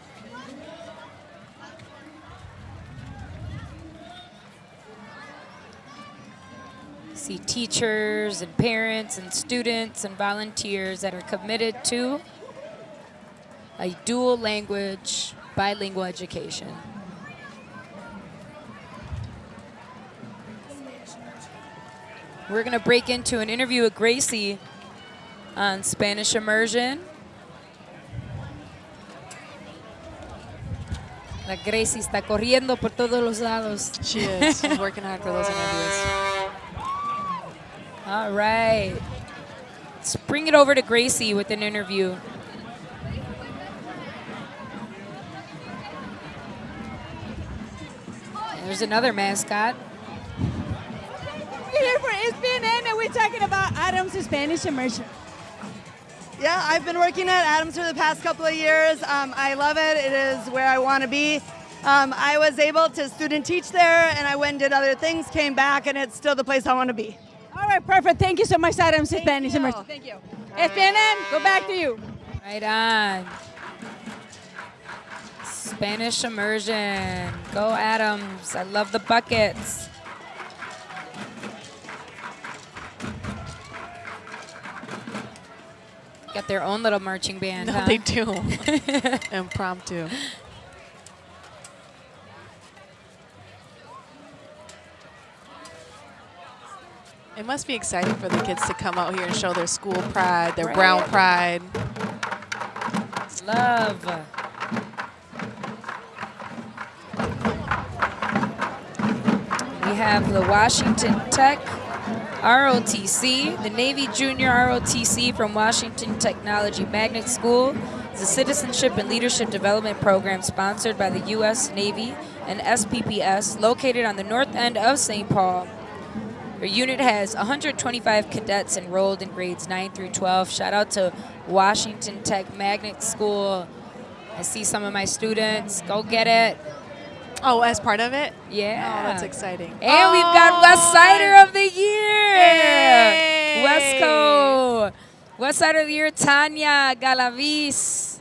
Speaker 1: See teachers and parents and students and volunteers that are committed to a dual language bilingual education. We're going to break into an interview with Gracie on Spanish immersion. La Gracie está corriendo por todos los lados.
Speaker 3: She is. She's working hard for those interviews.
Speaker 1: All right. Let's bring it over to Gracie with an interview. There's another mascot.
Speaker 5: We're here for SPNN and we're talking about Adams Spanish immersion.
Speaker 13: Yeah, I've been working at Adams for the past couple of years. Um, I love it. It is where I want to be. Um, I was able to student teach there, and I went and did other things, came back, and it's still the place I want to be.
Speaker 5: All right, perfect. Thank you so much, Adams Spanish
Speaker 13: you.
Speaker 5: immersion. Thank you. SPNN, go back to you.
Speaker 1: Right on. Spanish immersion. Go Adams. I love the buckets. Got their own little marching band.
Speaker 3: No,
Speaker 1: huh?
Speaker 3: they do. Impromptu. It must be exciting for the kids to come out here and show their school pride, their brown pride.
Speaker 1: Love. We have the Washington Tech ROTC, the Navy Junior ROTC from Washington Technology Magnet School. is a citizenship and leadership development program sponsored by the U.S. Navy and SPPS, located on the north end of St. Paul. Your unit has 125 cadets enrolled in grades 9 through 12. Shout out to Washington Tech Magnet School. I see some of my students. Go get it.
Speaker 3: Oh, as part of it?
Speaker 1: Yeah.
Speaker 3: Oh, that's exciting.
Speaker 1: And we've got West Sider of the Year. Wesco. West Sider of the Year, Tanya Galavis.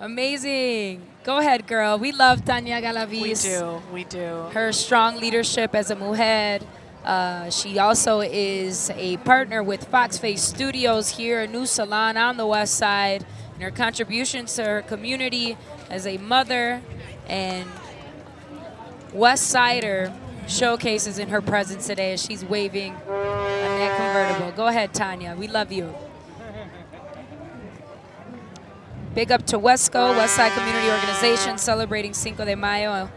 Speaker 1: Amazing. Go ahead, girl. We love Tanya Galavis.
Speaker 3: We do. We do.
Speaker 1: Her strong leadership as a mujer. Uh, she also is a partner with Fox Face Studios here, a new salon on the west side. And her contributions to her community as a mother and West Sider showcases in her presence today as she's waving on that convertible. Go ahead, Tanya. We love you. Big up to Wesco, Westside Community Organization, celebrating Cinco de Mayo.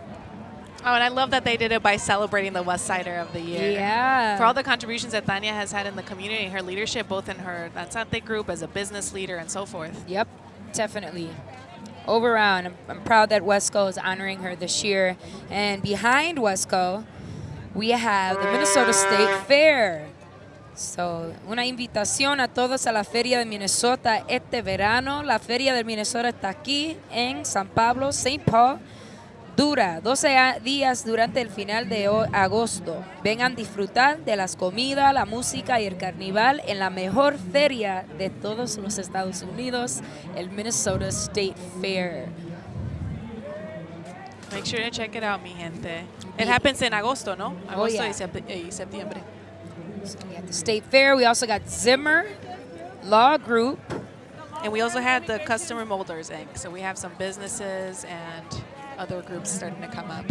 Speaker 3: Oh, and I love that they did it by celebrating the West Sider of the Year.
Speaker 1: Yeah.
Speaker 3: For all the contributions that Tanya has had in the community, her leadership, both in her Danzante group as a business leader and so forth.
Speaker 1: Yep, definitely. Over around. I'm, I'm proud that Wesco is honoring her this year. And behind Wesco, we have the Minnesota State Fair. So, una invitación a todos a la Feria de Minnesota este verano. La Feria de Minnesota está aquí en San Pablo, St. Paul. Dura 12 a- días durante el final de agosto. Vengan a disfrutar de las comidas, la música y el carnaval en la mejor feria de todos los Estados Unidos, el Minnesota State Fair.
Speaker 3: Make sure to check it out, mi gente. It happens in agosto, ¿no?
Speaker 1: Oh,
Speaker 3: Agosto
Speaker 1: yeah.
Speaker 3: y sep- y septiembre.
Speaker 1: We the State Fair. We also got Zimmer Law Group.
Speaker 3: And we also had the Customer Molders Inc. So we have some businesses and other groups starting to come up.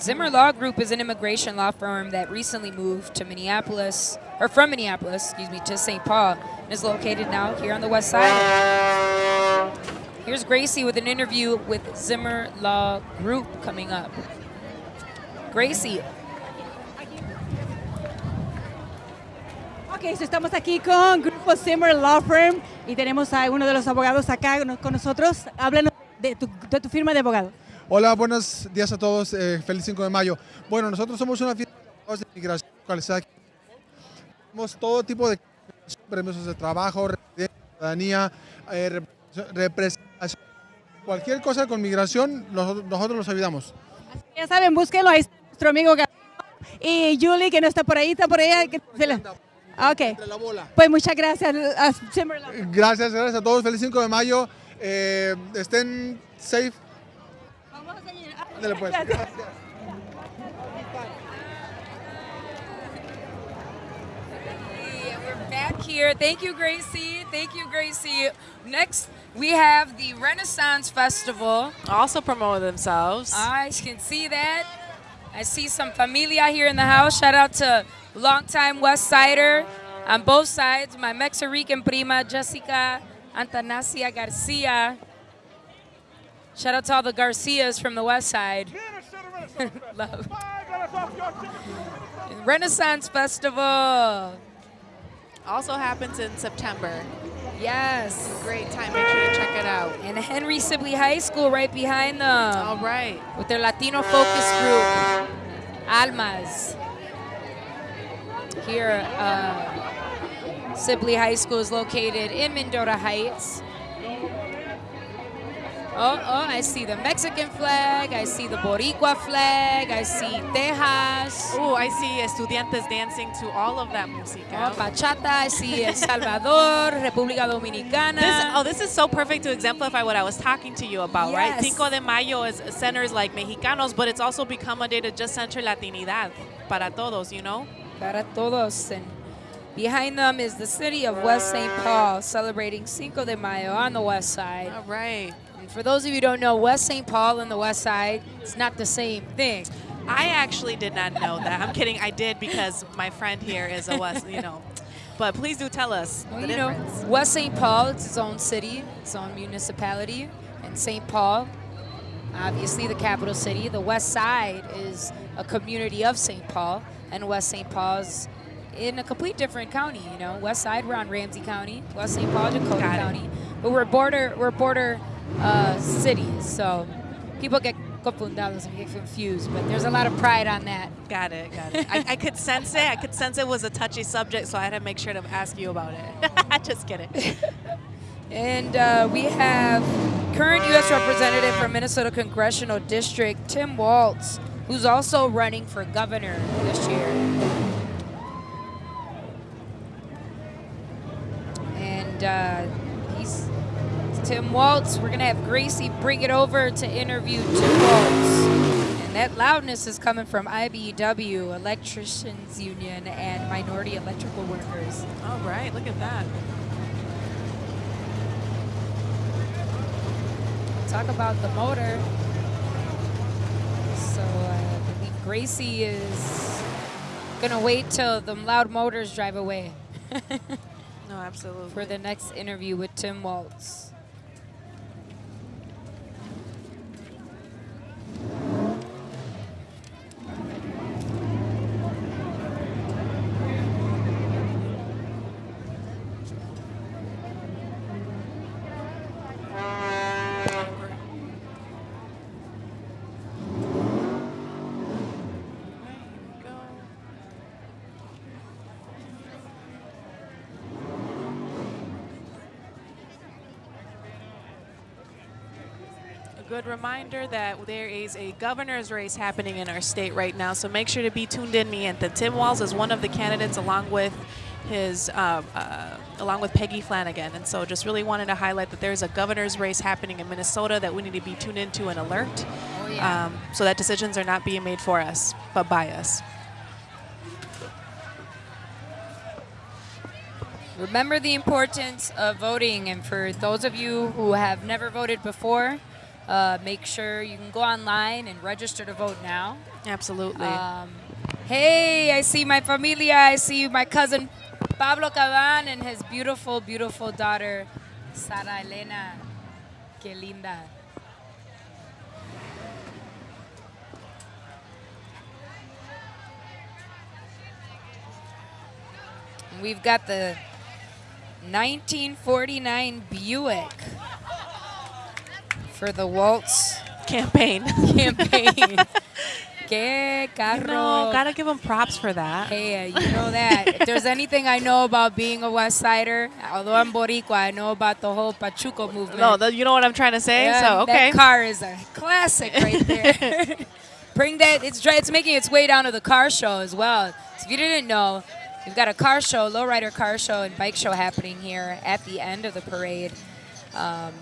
Speaker 1: Zimmer Law Group is an immigration law firm that recently moved to Minneapolis, or from Minneapolis, excuse me, to St. Paul, and is located now here on the west side. Here's Gracie with an interview with Zimmer Law Group coming up. Gracie,
Speaker 5: Ok, so estamos aquí con Grupo Zimmer Law Firm y tenemos a uno de los abogados acá con- nosotros. Háblanos de tu, de tu firma de abogado.
Speaker 14: Hola, buenos días a todos. eh, feliz 5 de mayo. Bueno, nosotros somos una firma de abogados de inmigración localizada aquí. Tenemos todo tipo de permisos de trabajo, residencia, ciudadanía, eh, rep- representación. Cualquier cosa con migración, nosotros, nosotros los ayudamos.
Speaker 5: Ya saben, búsquenlo. Ahí está nuestro amigo y Julie, que no está por ahí, está por allá. que se la- Ok. Pues muchas gracias.
Speaker 14: Gracias, gracias a todos. Feliz 5 de mayo. eh, estén safe. Vamos a seguir. Dale pues.
Speaker 5: Gracias.
Speaker 1: We're back here. Thank you, Gracie. Thank you, Gracie. Next, we have the Renaissance Festival.
Speaker 3: Also promoting themselves.
Speaker 1: I can see that. I see some familia here in the house. Shout out to longtime West Sider on both sides, my Mexican prima, Jessica, Antanasia Garcia. Shout out to all the Garcias from the West Side. Love. Renaissance Festival.
Speaker 3: Also happens in September.
Speaker 1: Yes.
Speaker 3: Great time. Make sure to check it out.
Speaker 1: And Henry Sibley High School right behind them.
Speaker 3: All right.
Speaker 1: With their Latino focus group, Almas. Here, uh, Sibley High School is located in Mendota Heights. Oh, oh, I see the Mexican flag. I see the Boricua flag. I see Tejas.
Speaker 3: Oh, I see estudiantes dancing to all of that música.
Speaker 1: Oh, bachata. I see El Salvador, República Dominicana.
Speaker 3: This, oh, this is so perfect to exemplify what I was talking to you about, right?
Speaker 1: Yes.
Speaker 3: Cinco de Mayo is centers like Mexicanos, but it's also become a day to just center Latinidad para todos, you know?
Speaker 1: Para todos. And behind them is the city of West St. Paul celebrating Cinco de Mayo on the west side.
Speaker 3: All right.
Speaker 1: And for those of you who don't know, West St. Paul and the west side, it's not the same thing.
Speaker 3: I actually did not know that. I'm kidding. I did because my friend here is a West, you know. But please do tell us
Speaker 1: Well,
Speaker 3: the
Speaker 1: you know,
Speaker 3: difference.
Speaker 1: West St. Paul, it's its own city, its own municipality. And St. Paul, obviously the capital city. The west side is a community of St. Paul. And West St. Paul's in a complete different county, you know. West side, we're on Ramsey County. West St. Paul, Dakota
Speaker 3: Got it.
Speaker 1: County. But we're border, we're border uh, cities. So people get confundados and get confused. But there's a lot of pride on that.
Speaker 3: Got it, got it. I, I could sense it. I could sense it was a touchy subject, so I had to make sure to ask you about it. I just kidding.
Speaker 1: And uh, we have current U.S. Representative from Minnesota Congressional District, Tim Walz, who's also running for governor this year. And uh, he's Tim Walz. We're going to have Gracie bring it over to interview Tim Walz. And that loudness is coming from IBEW, Electricians Union, and Minority Electrical Workers.
Speaker 3: All right, look at that.
Speaker 1: talk about the motor. So uh, I believe Gracie is gonna wait till the loud motors drive away
Speaker 3: No, absolutely.
Speaker 1: for the next interview with Tim Walz.
Speaker 3: A good reminder that there is a governor's race happening in our state right now, so make sure to be tuned in, Miente. Tim Walz is one of the candidates along with his, uh, uh, along with Peggy Flanagan, and so just really wanted to highlight that there's a governor's race happening in Minnesota that we need to be tuned into and alert,
Speaker 1: Oh, yeah.
Speaker 3: um, so that decisions are not being made for us, but by us.
Speaker 1: Remember the importance of voting, and for those of you who have never voted before, uh, make sure you can go online and register to vote now.
Speaker 3: Absolutely.
Speaker 1: Um, hey, I see my familia. I see my cousin Pablo Caban and his beautiful, beautiful daughter, Sara Elena. Que linda. We've got the 1949 Buick for the Walz
Speaker 3: campaign.
Speaker 1: campaign. Que carro.
Speaker 3: No, gotta give them props for that.
Speaker 1: Hey, uh, you know that. if there's anything I know about being a West Sider, although I'm Boricua, I know about the whole Pachuco movement.
Speaker 3: No, th- you know what I'm trying to say.
Speaker 1: Yeah,
Speaker 3: so okay.
Speaker 1: That car is a classic right there. Bring that. It's it's making its way down to the car show as well. So if you didn't know, we've got a car show, lowrider car show and bike show happening here at the end of the parade. Um,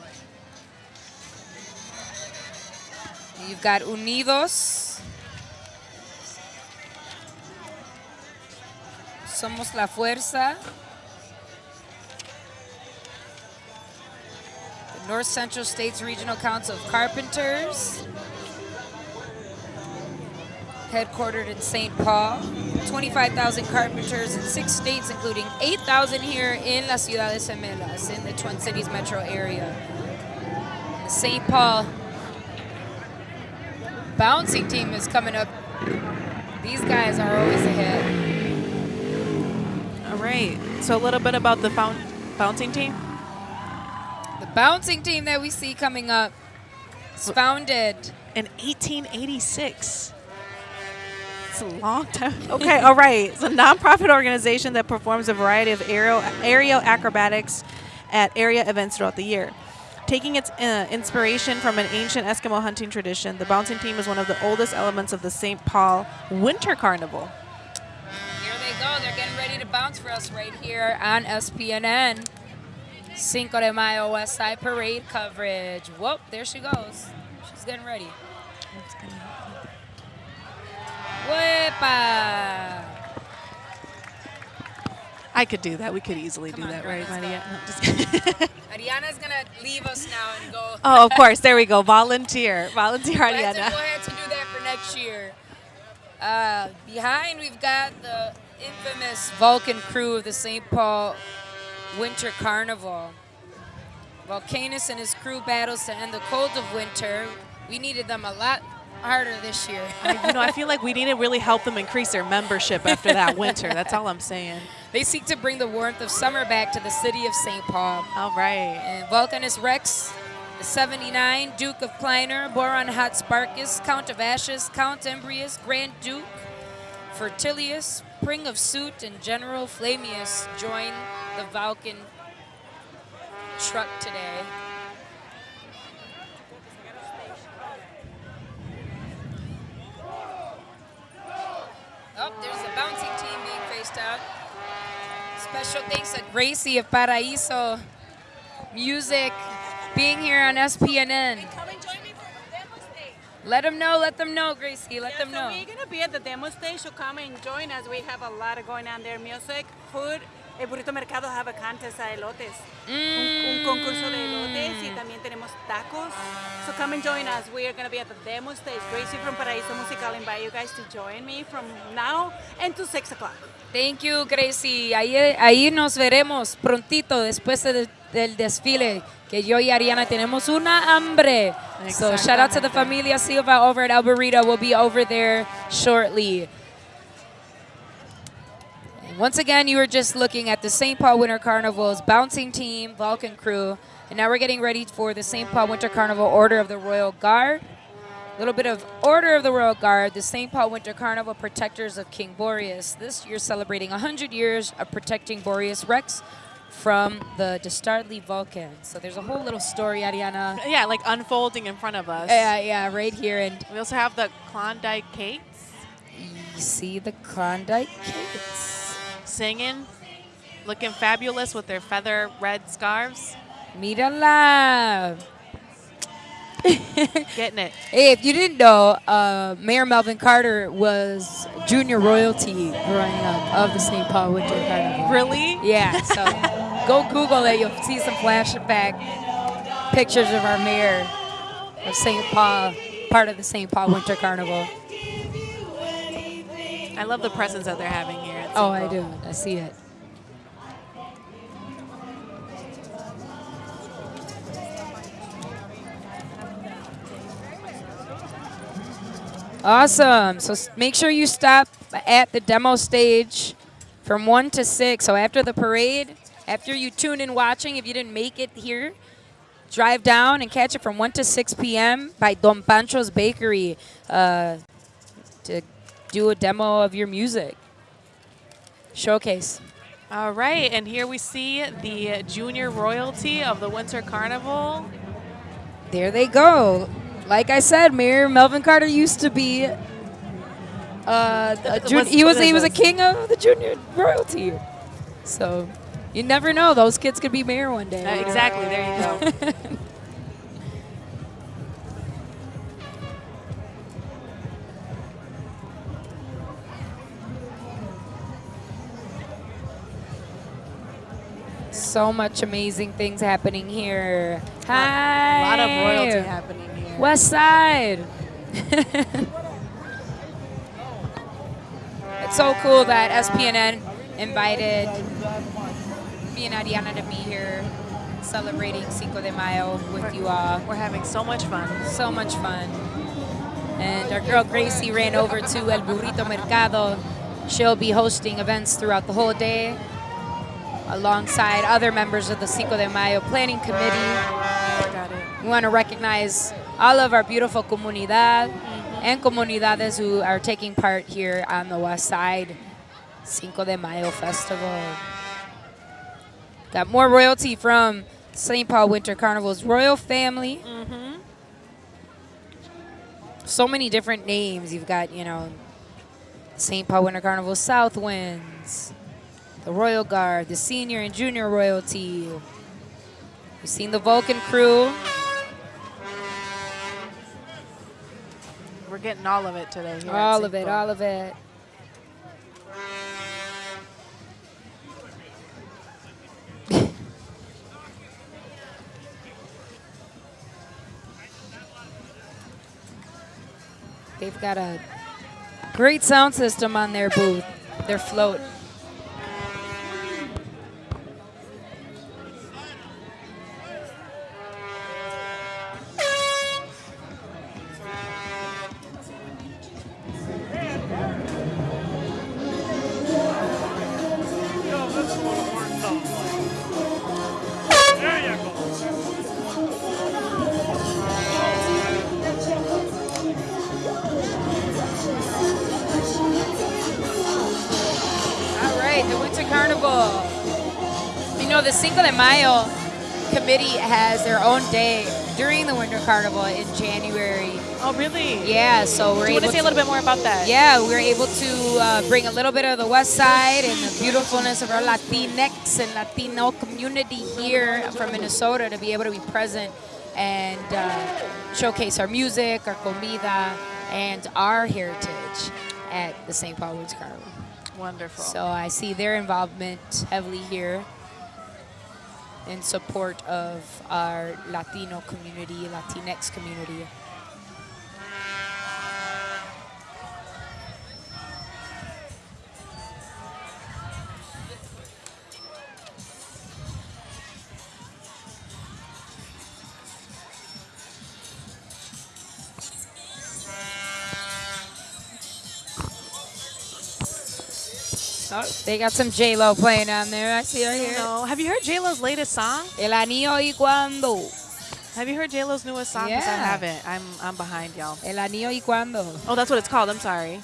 Speaker 1: You've got Unidos. Somos la Fuerza. The North Central States Regional Council of Carpenters. Headquartered in St. Paul. 25,000 carpenters in six states, including 8,000 here in La Ciudad de Semelas, in the Twin Cities metro area. St. Paul bouncing team is coming up. These guys are always ahead.
Speaker 3: All right. So a little bit about the bouncing team.
Speaker 1: The bouncing team that we see coming up is founded
Speaker 3: in 1886. It's a long time. Okay, all right. It's a nonprofit organization that performs a variety of aerial, aerial acrobatics at area events throughout the year. Taking its uh, inspiration from an ancient Eskimo hunting tradition, the bouncing team is one of the oldest elements of the St. Paul Winter Carnival.
Speaker 1: Here they go. They're getting ready to bounce for us right here on SPNN. Cinco de Mayo West Side Parade coverage. Whoop, there she goes. She's getting ready. Wepa!
Speaker 3: I could do that. We could easily
Speaker 1: Come
Speaker 3: do
Speaker 1: on,
Speaker 3: that, right, Maria? No.
Speaker 1: Ariana's gonna leave us now and go.
Speaker 3: oh, of course. There we go. Volunteer. Volunteer,
Speaker 1: We'll have to
Speaker 3: Ariana.
Speaker 1: go ahead to do that for next year. Uh, behind, we've got the infamous Vulcan crew of the St. Paul Winter Carnival. Vulcanus and his crew battles to end the cold of winter. We needed them a lot harder this year.
Speaker 3: I- you know, I feel like we need to really help them increase their membership after that winter. That's all I'm saying.
Speaker 1: They seek to bring the warmth of summer back to the city of St. Paul.
Speaker 3: All right.
Speaker 1: And Vulcanus Rex, 79, Duke of Kleiner, Baron Hotsparkus, Count of Ashes, Count Embrius, Grand Duke, Fertilius, Prince of Soot, and General Flamius join the Vulcan truck today. Oh, there's a bouncing team being faced out. Special thanks to Gracie of Paraíso Music being here on SPNN. Let them know, let them know, Gracie, let
Speaker 5: Yeah,
Speaker 1: them
Speaker 5: so
Speaker 1: know.
Speaker 5: we're gonna be at the demo stage, so come and join us. We have a lot of going on there: music, food. El Burrito Mercado have a contest a elotes, un, un concurso de elotes, y también tenemos tacos. So come and join us. We are gonna be at the demo stage. Gracie from Paraíso Musical invite you guys to join me from now to six o'clock.
Speaker 1: Thank you, Gracie. Ahí, ahí nos veremos prontito después de- del desfile, que yo y Ariana tenemos una hambre. So shout out to the familia Silva over at El Burrito. We'll be over there shortly. Once again, you were just looking at the St. Paul Winter Carnival's bouncing team, Vulcan crew, and now we're getting ready for the St. Paul Winter Carnival Order of the Royal Guard. A little bit of Order of the Royal Guard, the St. Paul Winter Carnival Protectors of King Boreas. This year celebrating 100 years of protecting Boreas Rex from the Dastardly Vulcan. So there's a whole little story, Ariana.
Speaker 3: Yeah, like unfolding in front of us.
Speaker 1: Yeah, yeah, right here. And
Speaker 3: we also have the Klondike Kates.
Speaker 1: You see the Klondike Kates.
Speaker 3: Singing, looking fabulous with their feather red scarves.
Speaker 1: Mírala.
Speaker 3: Getting it.
Speaker 1: Hey, if you didn't know, uh, Mayor Melvin Carter was junior royalty growing up of the St. Paul Winter Carnival.
Speaker 3: Really?
Speaker 1: Yeah, so go Google it. You'll see some flashback pictures of our mayor of St. Paul, part of the St. Paul Winter Carnival.
Speaker 3: I love the presence that they're having here.
Speaker 1: Oh, I do. I see it. Awesome. So make sure you stop at the demo stage from 1 to 6. So after the parade, after you tune in watching, if you didn't make it here, drive down and catch it from 1 to 6 p.m. by Don Pancho's Bakery uh, to do a demo of your music. Showcase.
Speaker 3: All right, and here we see the junior royalty of the Winter Carnival.
Speaker 1: There they go. Like I said, Mayor Melvin Carter used to be. Uh, he was he was a king of the junior royalty. So you never know; those kids could be mayor one day.
Speaker 3: Uh, exactly, there you go.
Speaker 1: So much amazing things happening here. Hi.
Speaker 3: A lot of royalty happening here.
Speaker 1: West Side. it's so cool that SPNN invited me and Ariana to be here celebrating Cinco de Mayo with you all.
Speaker 3: We're having so much fun.
Speaker 1: So much fun. And our girl Gracie ran over to El Burrito Mercado. She'll be hosting events throughout the whole day alongside other members of the Cinco de Mayo Planning Committee.
Speaker 3: Got it.
Speaker 1: We want to recognize all of our beautiful comunidad and comunidades who are taking part here on the West Side Cinco de Mayo Festival. Got more royalty from St. Paul Winter Carnival's royal family. Mm-hmm. So many different names. You've got, you know, St. Paul Winter Carnival South Winds, the Royal Guard, the senior and junior royalty. We've seen the Vulcan crew.
Speaker 3: We're getting all of it today. Here
Speaker 1: All of it, all of it. They've got a great sound system on their booth, their float. Committee has their own day during the Winter Carnival in January.
Speaker 3: Oh, really?
Speaker 1: Yeah, so we're
Speaker 3: Do you want to say a little bit more about that?
Speaker 1: Yeah, we're able to uh, bring a little bit of the West Side and the beautifulness of our Latinx and Latino community here from Minnesota to be able to be present and uh, showcase our music, our comida, and our heritage at the St. Paul Woods Carnival.
Speaker 3: Wonderful.
Speaker 1: So I see their involvement heavily here in support of our Latino community, Latinx community. They got some J Lo playing on there. I see her here.
Speaker 3: No. Have you heard J Lo's latest song?
Speaker 1: El anillo y cuando.
Speaker 3: Have you heard J Lo's newest song? 'Cause I
Speaker 1: Yeah.
Speaker 3: haven't. I'm I'm behind y'all.
Speaker 1: El anillo y cuando.
Speaker 3: Oh, that's what it's called. I'm sorry.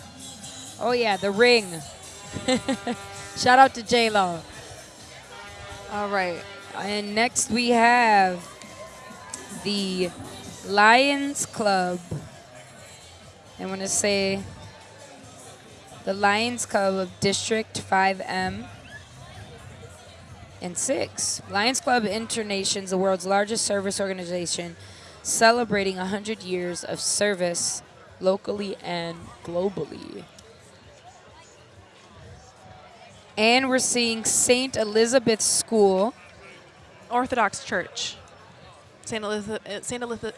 Speaker 1: Oh yeah, the ring. Shout out to J Lo.
Speaker 3: All right.
Speaker 1: And next we have the Lions Club. I want to say the Lions Club of District 5M and 6. Lions Club Internations, the world's largest service organization, celebrating 100 years of service locally and globally. And we're seeing St. Elizabeth's School.
Speaker 3: Orthodox Church. St. Elizabeth,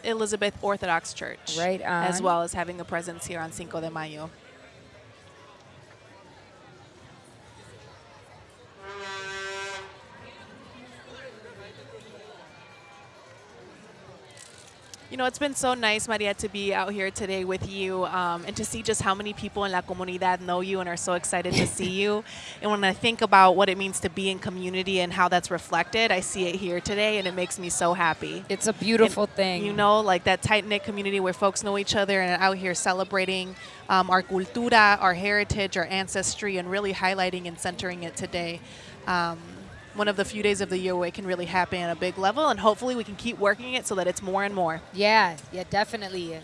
Speaker 3: eh, Elizabeth Orthodox Church.
Speaker 1: Right
Speaker 3: As well as having a presence here on Cinco de Mayo. You know, it's been so nice, Maria, to be out here today with you um, and to see just how many people in La Comunidad know you and are so excited to see you. And when I think about what it means to be in community and how that's reflected, I see it here today and it makes me so happy.
Speaker 1: It's a beautiful
Speaker 3: And,
Speaker 1: thing.
Speaker 3: You know, like that tight knit community where folks know each other and are out here celebrating um, our cultura, our heritage, our ancestry, and really highlighting and centering it today. Um, one of the few days of the year where it can really happen at a big level, and hopefully we can keep working it so that it's more and more.
Speaker 1: Yeah, yeah, definitely.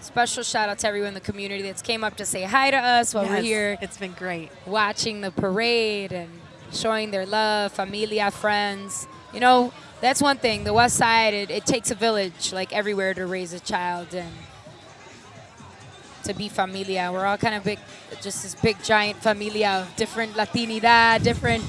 Speaker 1: Special shout out to everyone in the community that's came up to say hi to us while we're here.
Speaker 3: It's been great.
Speaker 1: Watching the parade and showing their love, familia, friends. You know, that's one thing. The West Side, it, it takes a village, like everywhere, to raise a child and to be familia. We're all kind of big, just this big giant familia of different Latinidad, different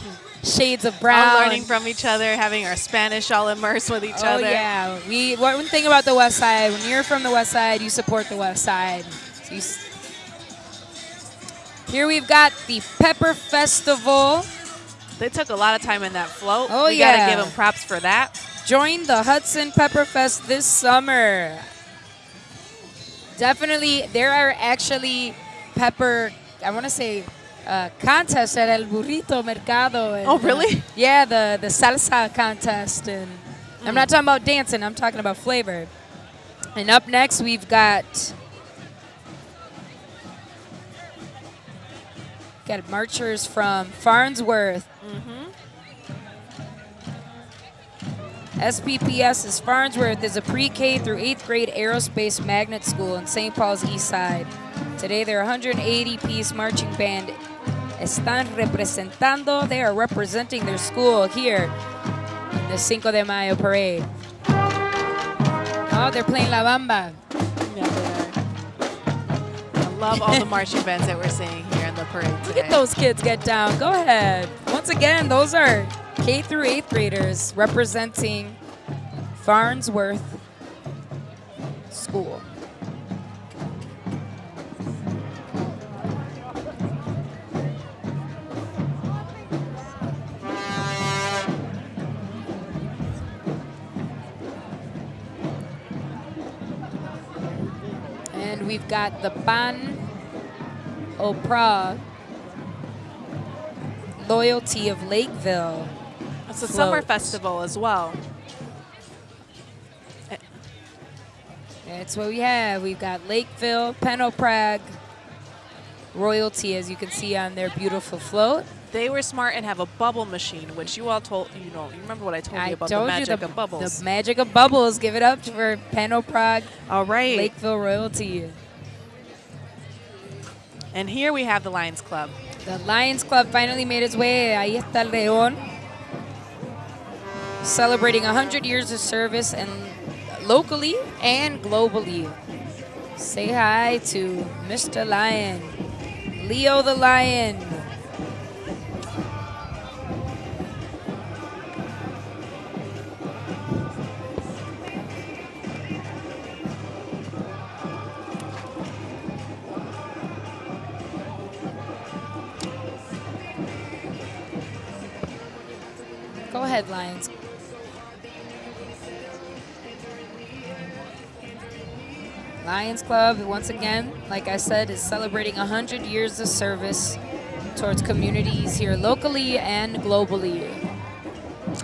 Speaker 1: shades of brown.
Speaker 3: All learning from each other, having our Spanish all immersed with each
Speaker 1: oh,
Speaker 3: other.
Speaker 1: yeah. We one thing about the West Side, when you're from the West Side, you support the West Side. So here we've got the Pepper Festival.
Speaker 3: They took a lot of time in that float.
Speaker 1: Oh,
Speaker 3: we
Speaker 1: yeah.
Speaker 3: gotta give them props for that.
Speaker 1: Join the Hudson Pepper Fest this summer. Definitely, there are actually pepper, I want to say, uh, contests at El Burrito Mercado. and,
Speaker 3: Oh,
Speaker 1: uh,
Speaker 3: really?
Speaker 1: yeah, the, the salsa contest. And I'm not talking about dancing, I'm talking about flavor. And up next, we've got got marchers from Farnsworth. SPPS is Farnsworth is a pre-K through 8th grade aerospace magnet school in St. Paul's East Side. Today their 180-piece marching band están representando, they are representing their school here in the Cinco de Mayo parade. Oh, they're playing La Bamba.
Speaker 3: I love all the marching bands that we're seeing here in the parade
Speaker 1: Look at those kids get down. Go ahead. Once again, those are K through 8th graders representing Farnsworth School. And we've got the Pan Oprah Loyalty of Lakeville.
Speaker 3: It's a summer festival as well.
Speaker 1: That's what we have. We've got Lakeville, Pan-O-Prog, Royalty, as you can see on their beautiful float.
Speaker 3: They were smart and have a bubble machine, which you all told you know. You remember what I told
Speaker 1: I
Speaker 3: you about
Speaker 1: told
Speaker 3: the magic
Speaker 1: the,
Speaker 3: of bubbles?
Speaker 1: The magic of bubbles. Give it up for Pan-O-Prog.
Speaker 3: All right.
Speaker 1: Lakeville Royalty.
Speaker 3: and here we have the Lions Club.
Speaker 1: The Lions Club finally made its way. Ahí está el León. Celebrating 100 years of service and locally and globally. Say hi to Mr. Lion. Leo the Lion. Lions. Lions Club, once again, like I said, is celebrating 100 years of service towards communities here locally and globally.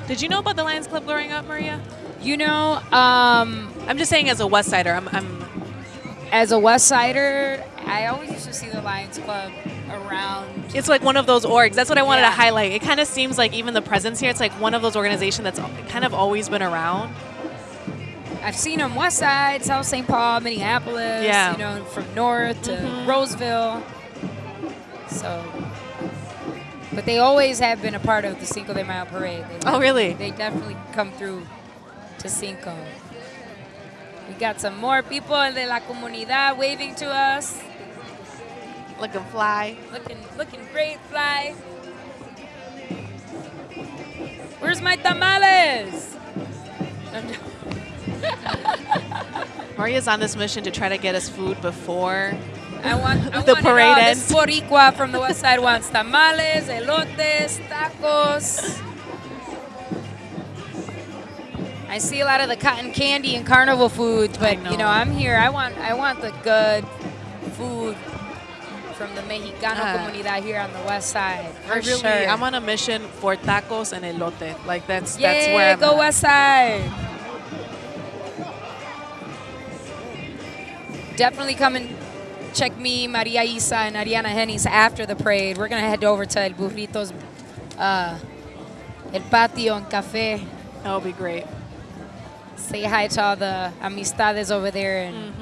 Speaker 3: Did you know about the Lions Club growing up, Maria?
Speaker 1: You know, um,
Speaker 3: I'm just saying as a West Sider, I'm, I'm
Speaker 1: as a West Sider, I always used to see the Lions Club around.
Speaker 3: It's like one of those orgs. That's what I wanted
Speaker 1: Yeah.
Speaker 3: to highlight. It kind of seems like even the presence here, it's like one of those organizations that's kind of always been around.
Speaker 1: I've seen them West Side, South St. Paul, Minneapolis,
Speaker 3: Yeah.
Speaker 1: you know, from north to
Speaker 3: Mhm.
Speaker 1: Roseville. So, but they always have been a part of the Cinco de Mayo parade. They,
Speaker 3: Oh, really?
Speaker 1: They definitely come through to Cinco. We got some more people de la comunidad waving to us.
Speaker 3: Looking fly.
Speaker 1: Looking, looking great, fly. Where's my tamales?
Speaker 3: Maria's on this mission to try to get us food before
Speaker 1: I want, I
Speaker 3: the
Speaker 1: want
Speaker 3: parade ends.
Speaker 1: This Boricua from the west side wants tamales, elotes, tacos. I see a lot of the cotton candy and carnival foods, but you know, I'm here. I want, I want the good food from the Mexicano
Speaker 3: Ah.
Speaker 1: comunidad here on the west side. For
Speaker 3: I really,
Speaker 1: sure.
Speaker 3: I'm on a mission for tacos and elote. Like that's
Speaker 1: Yay,
Speaker 3: that's where I'm
Speaker 1: go
Speaker 3: at.
Speaker 1: west side. Definitely come and check me, Maria Isa, and Ariana Hennis after the parade. We're gonna head over to El Burritos, uh, El Patio and Cafe.
Speaker 3: That'll be great.
Speaker 1: Say hi to all the amistades over there and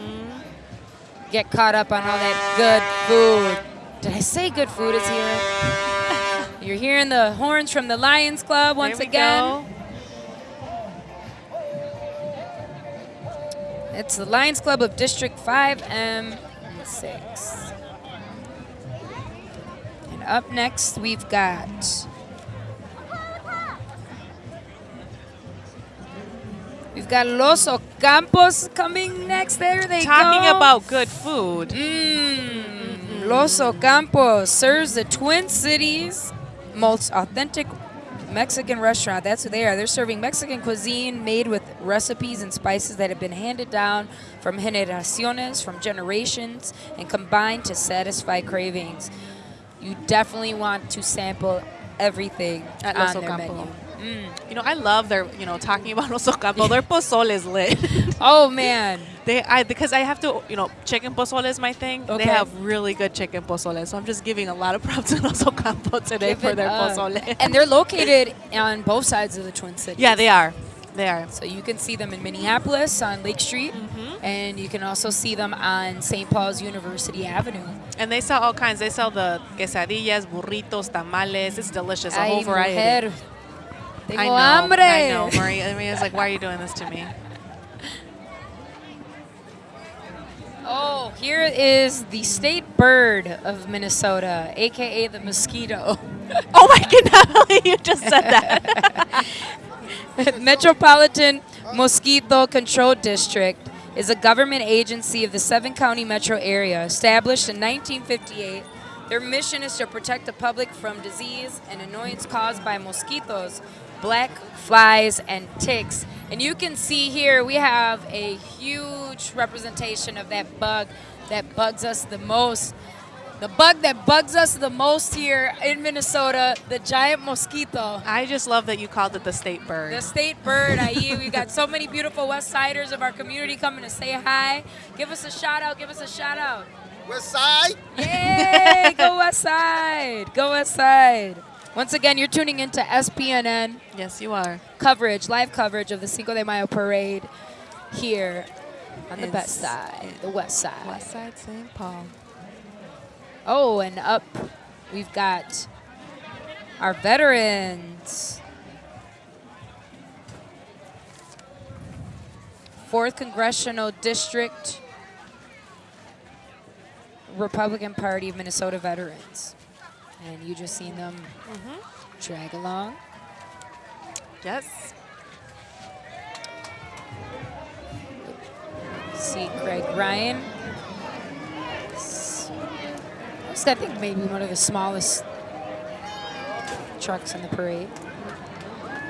Speaker 1: get caught up on all that good food. Did I say good food is here? You're hearing the horns from the Lions Club once again.
Speaker 3: go.
Speaker 1: It's the Lions Club of District 5M and 6. And up next, we've got We've got Los Ocampos coming next. There they
Speaker 3: Talking
Speaker 1: go.
Speaker 3: about good food.
Speaker 1: Mm, Los Ocampos serves the Twin Cities most authentic Mexican restaurant. That's who they are. They're serving Mexican cuisine made with recipes and spices that have been handed down from generaciones, from generations, and combined to satisfy cravings. You definitely want to sample everything
Speaker 3: At
Speaker 1: on
Speaker 3: Los
Speaker 1: their
Speaker 3: Ocampo.
Speaker 1: menu. Mm.
Speaker 3: You know, I love their, you know, talking about Los Ocampo. Their pozole is lit.
Speaker 1: oh man,
Speaker 3: they, I because I have to, you know, chicken pozole is my thing.
Speaker 1: Okay.
Speaker 3: They have really good chicken pozole, so I'm just giving a lot of props to Los Ocampo today
Speaker 1: Give
Speaker 3: for their
Speaker 1: up.
Speaker 3: pozole.
Speaker 1: and they're located on both sides of the Twin Cities.
Speaker 3: Yeah, they are. They are.
Speaker 1: So you can see them in Minneapolis on Lake Street,
Speaker 3: Mm-hmm.
Speaker 1: and you can also see them on St. Paul's University Avenue.
Speaker 3: And they sell all kinds. They sell the quesadillas, burritos, tamales. It's delicious. A
Speaker 1: Ay,
Speaker 3: whole variety.
Speaker 1: mujer, tengo
Speaker 3: I know,
Speaker 1: hambre.
Speaker 3: I know, Maria. Maria's like, why are you doing this to me?
Speaker 1: Oh, here is the state bird of Minnesota, aka the mosquito.
Speaker 3: oh my goodness, you just said that.
Speaker 1: Metropolitan Mosquito Control District is a government agency of the seven county metro area established in 1958. Their mission is to protect the public from disease and annoyance caused by mosquitoes, black flies, and ticks. And you can see here we have a huge representation of that bug that bugs us the most. The bug that bugs us the most here in Minnesota, the giant mosquito.
Speaker 3: I just love that you called it the state bird.
Speaker 1: The state bird, IE. We got so many beautiful West Siders of our community coming to say hi. Give us a shout out. Give us a shout out.
Speaker 15: West Side.
Speaker 1: Yay! Go West Side. Go West Side. Once again, you're tuning into SPNN.
Speaker 3: Yes, you are.
Speaker 1: Coverage, live coverage of the Cinco de Mayo parade here on the
Speaker 3: It's-
Speaker 1: west side, the west side.
Speaker 3: West Side St. Paul.
Speaker 1: Oh, and up we've got our veterans. Fourth Congressional District, Republican Party of Minnesota veterans. And you just seen them drag along.
Speaker 3: Yes.
Speaker 1: See Greg Ryan. I think maybe one of the smallest trucks in the parade.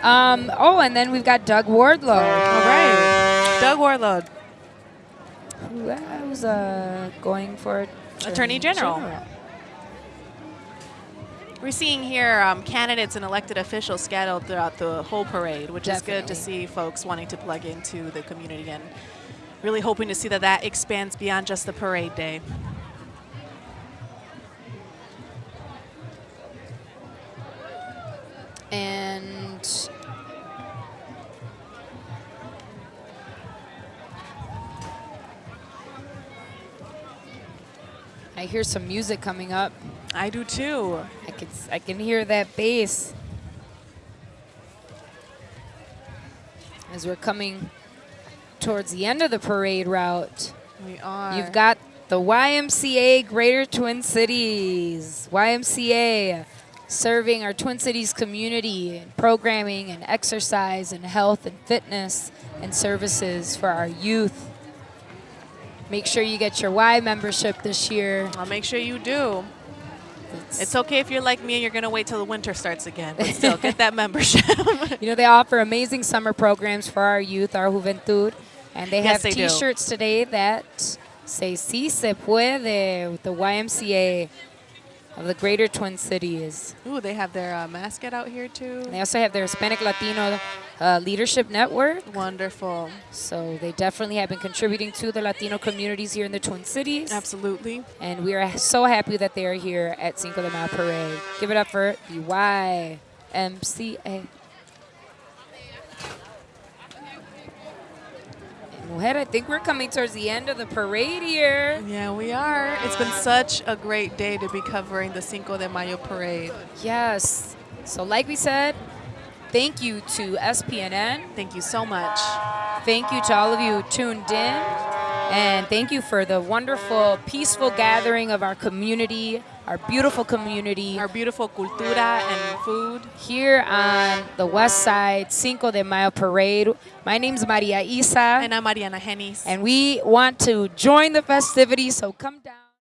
Speaker 1: Um, oh, and then we've got Doug Wardlow.
Speaker 3: All right. Doug Wardlow,
Speaker 1: Who was uh, going for
Speaker 3: Attorney General. We're seeing here um, candidates and elected officials scattered throughout the whole parade, which is good to see folks wanting to plug into the community and really hoping to see that that expands beyond just the parade day.
Speaker 1: And I hear some music coming up.
Speaker 3: I do too.
Speaker 1: I can I can hear that bass as we're coming towards the end of the parade route.
Speaker 3: We are.
Speaker 1: You've got the YMCA Greater Twin Cities. YMCA serving our Twin Cities community in programming and exercise and health and fitness and services for our youth. Make sure you get your Y membership this year.
Speaker 3: I'll make sure you do. It's okay if you're like me and you're going to wait till the winter starts again, but still, get that membership.
Speaker 1: You know, they offer amazing summer programs for our youth, our juventud. And they
Speaker 3: Yes,
Speaker 1: have t-shirts today that say Si Se Puede with the YMCA of the Greater Twin Cities.
Speaker 3: Ooh, they have their uh, mascot out here too.
Speaker 1: They also have their Hispanic Latino uh, Leadership Network.
Speaker 3: Wonderful.
Speaker 1: So they definitely have been contributing to the Latino communities here in the Twin Cities.
Speaker 3: Absolutely.
Speaker 1: And we are so happy that they are here at Cinco de Mayo Parade. Give it up for the YMCA. Mujer, I think we're coming towards the end of the parade here.
Speaker 3: Yeah, we are. It's been such a great day to be covering the Cinco de Mayo parade.
Speaker 1: Yes. So like we said, thank you to SPNN.
Speaker 3: Thank you so much.
Speaker 1: Thank you to all of you who tuned in. And thank you for the wonderful, peaceful gathering of our community, our beautiful community.
Speaker 3: Our beautiful cultura and food.
Speaker 1: Here on the West Side Cinco de Mayo Parade. My name's Maria Isa.
Speaker 3: And I'm Ariana Hennis.
Speaker 1: And we want to join the festivities, so come down.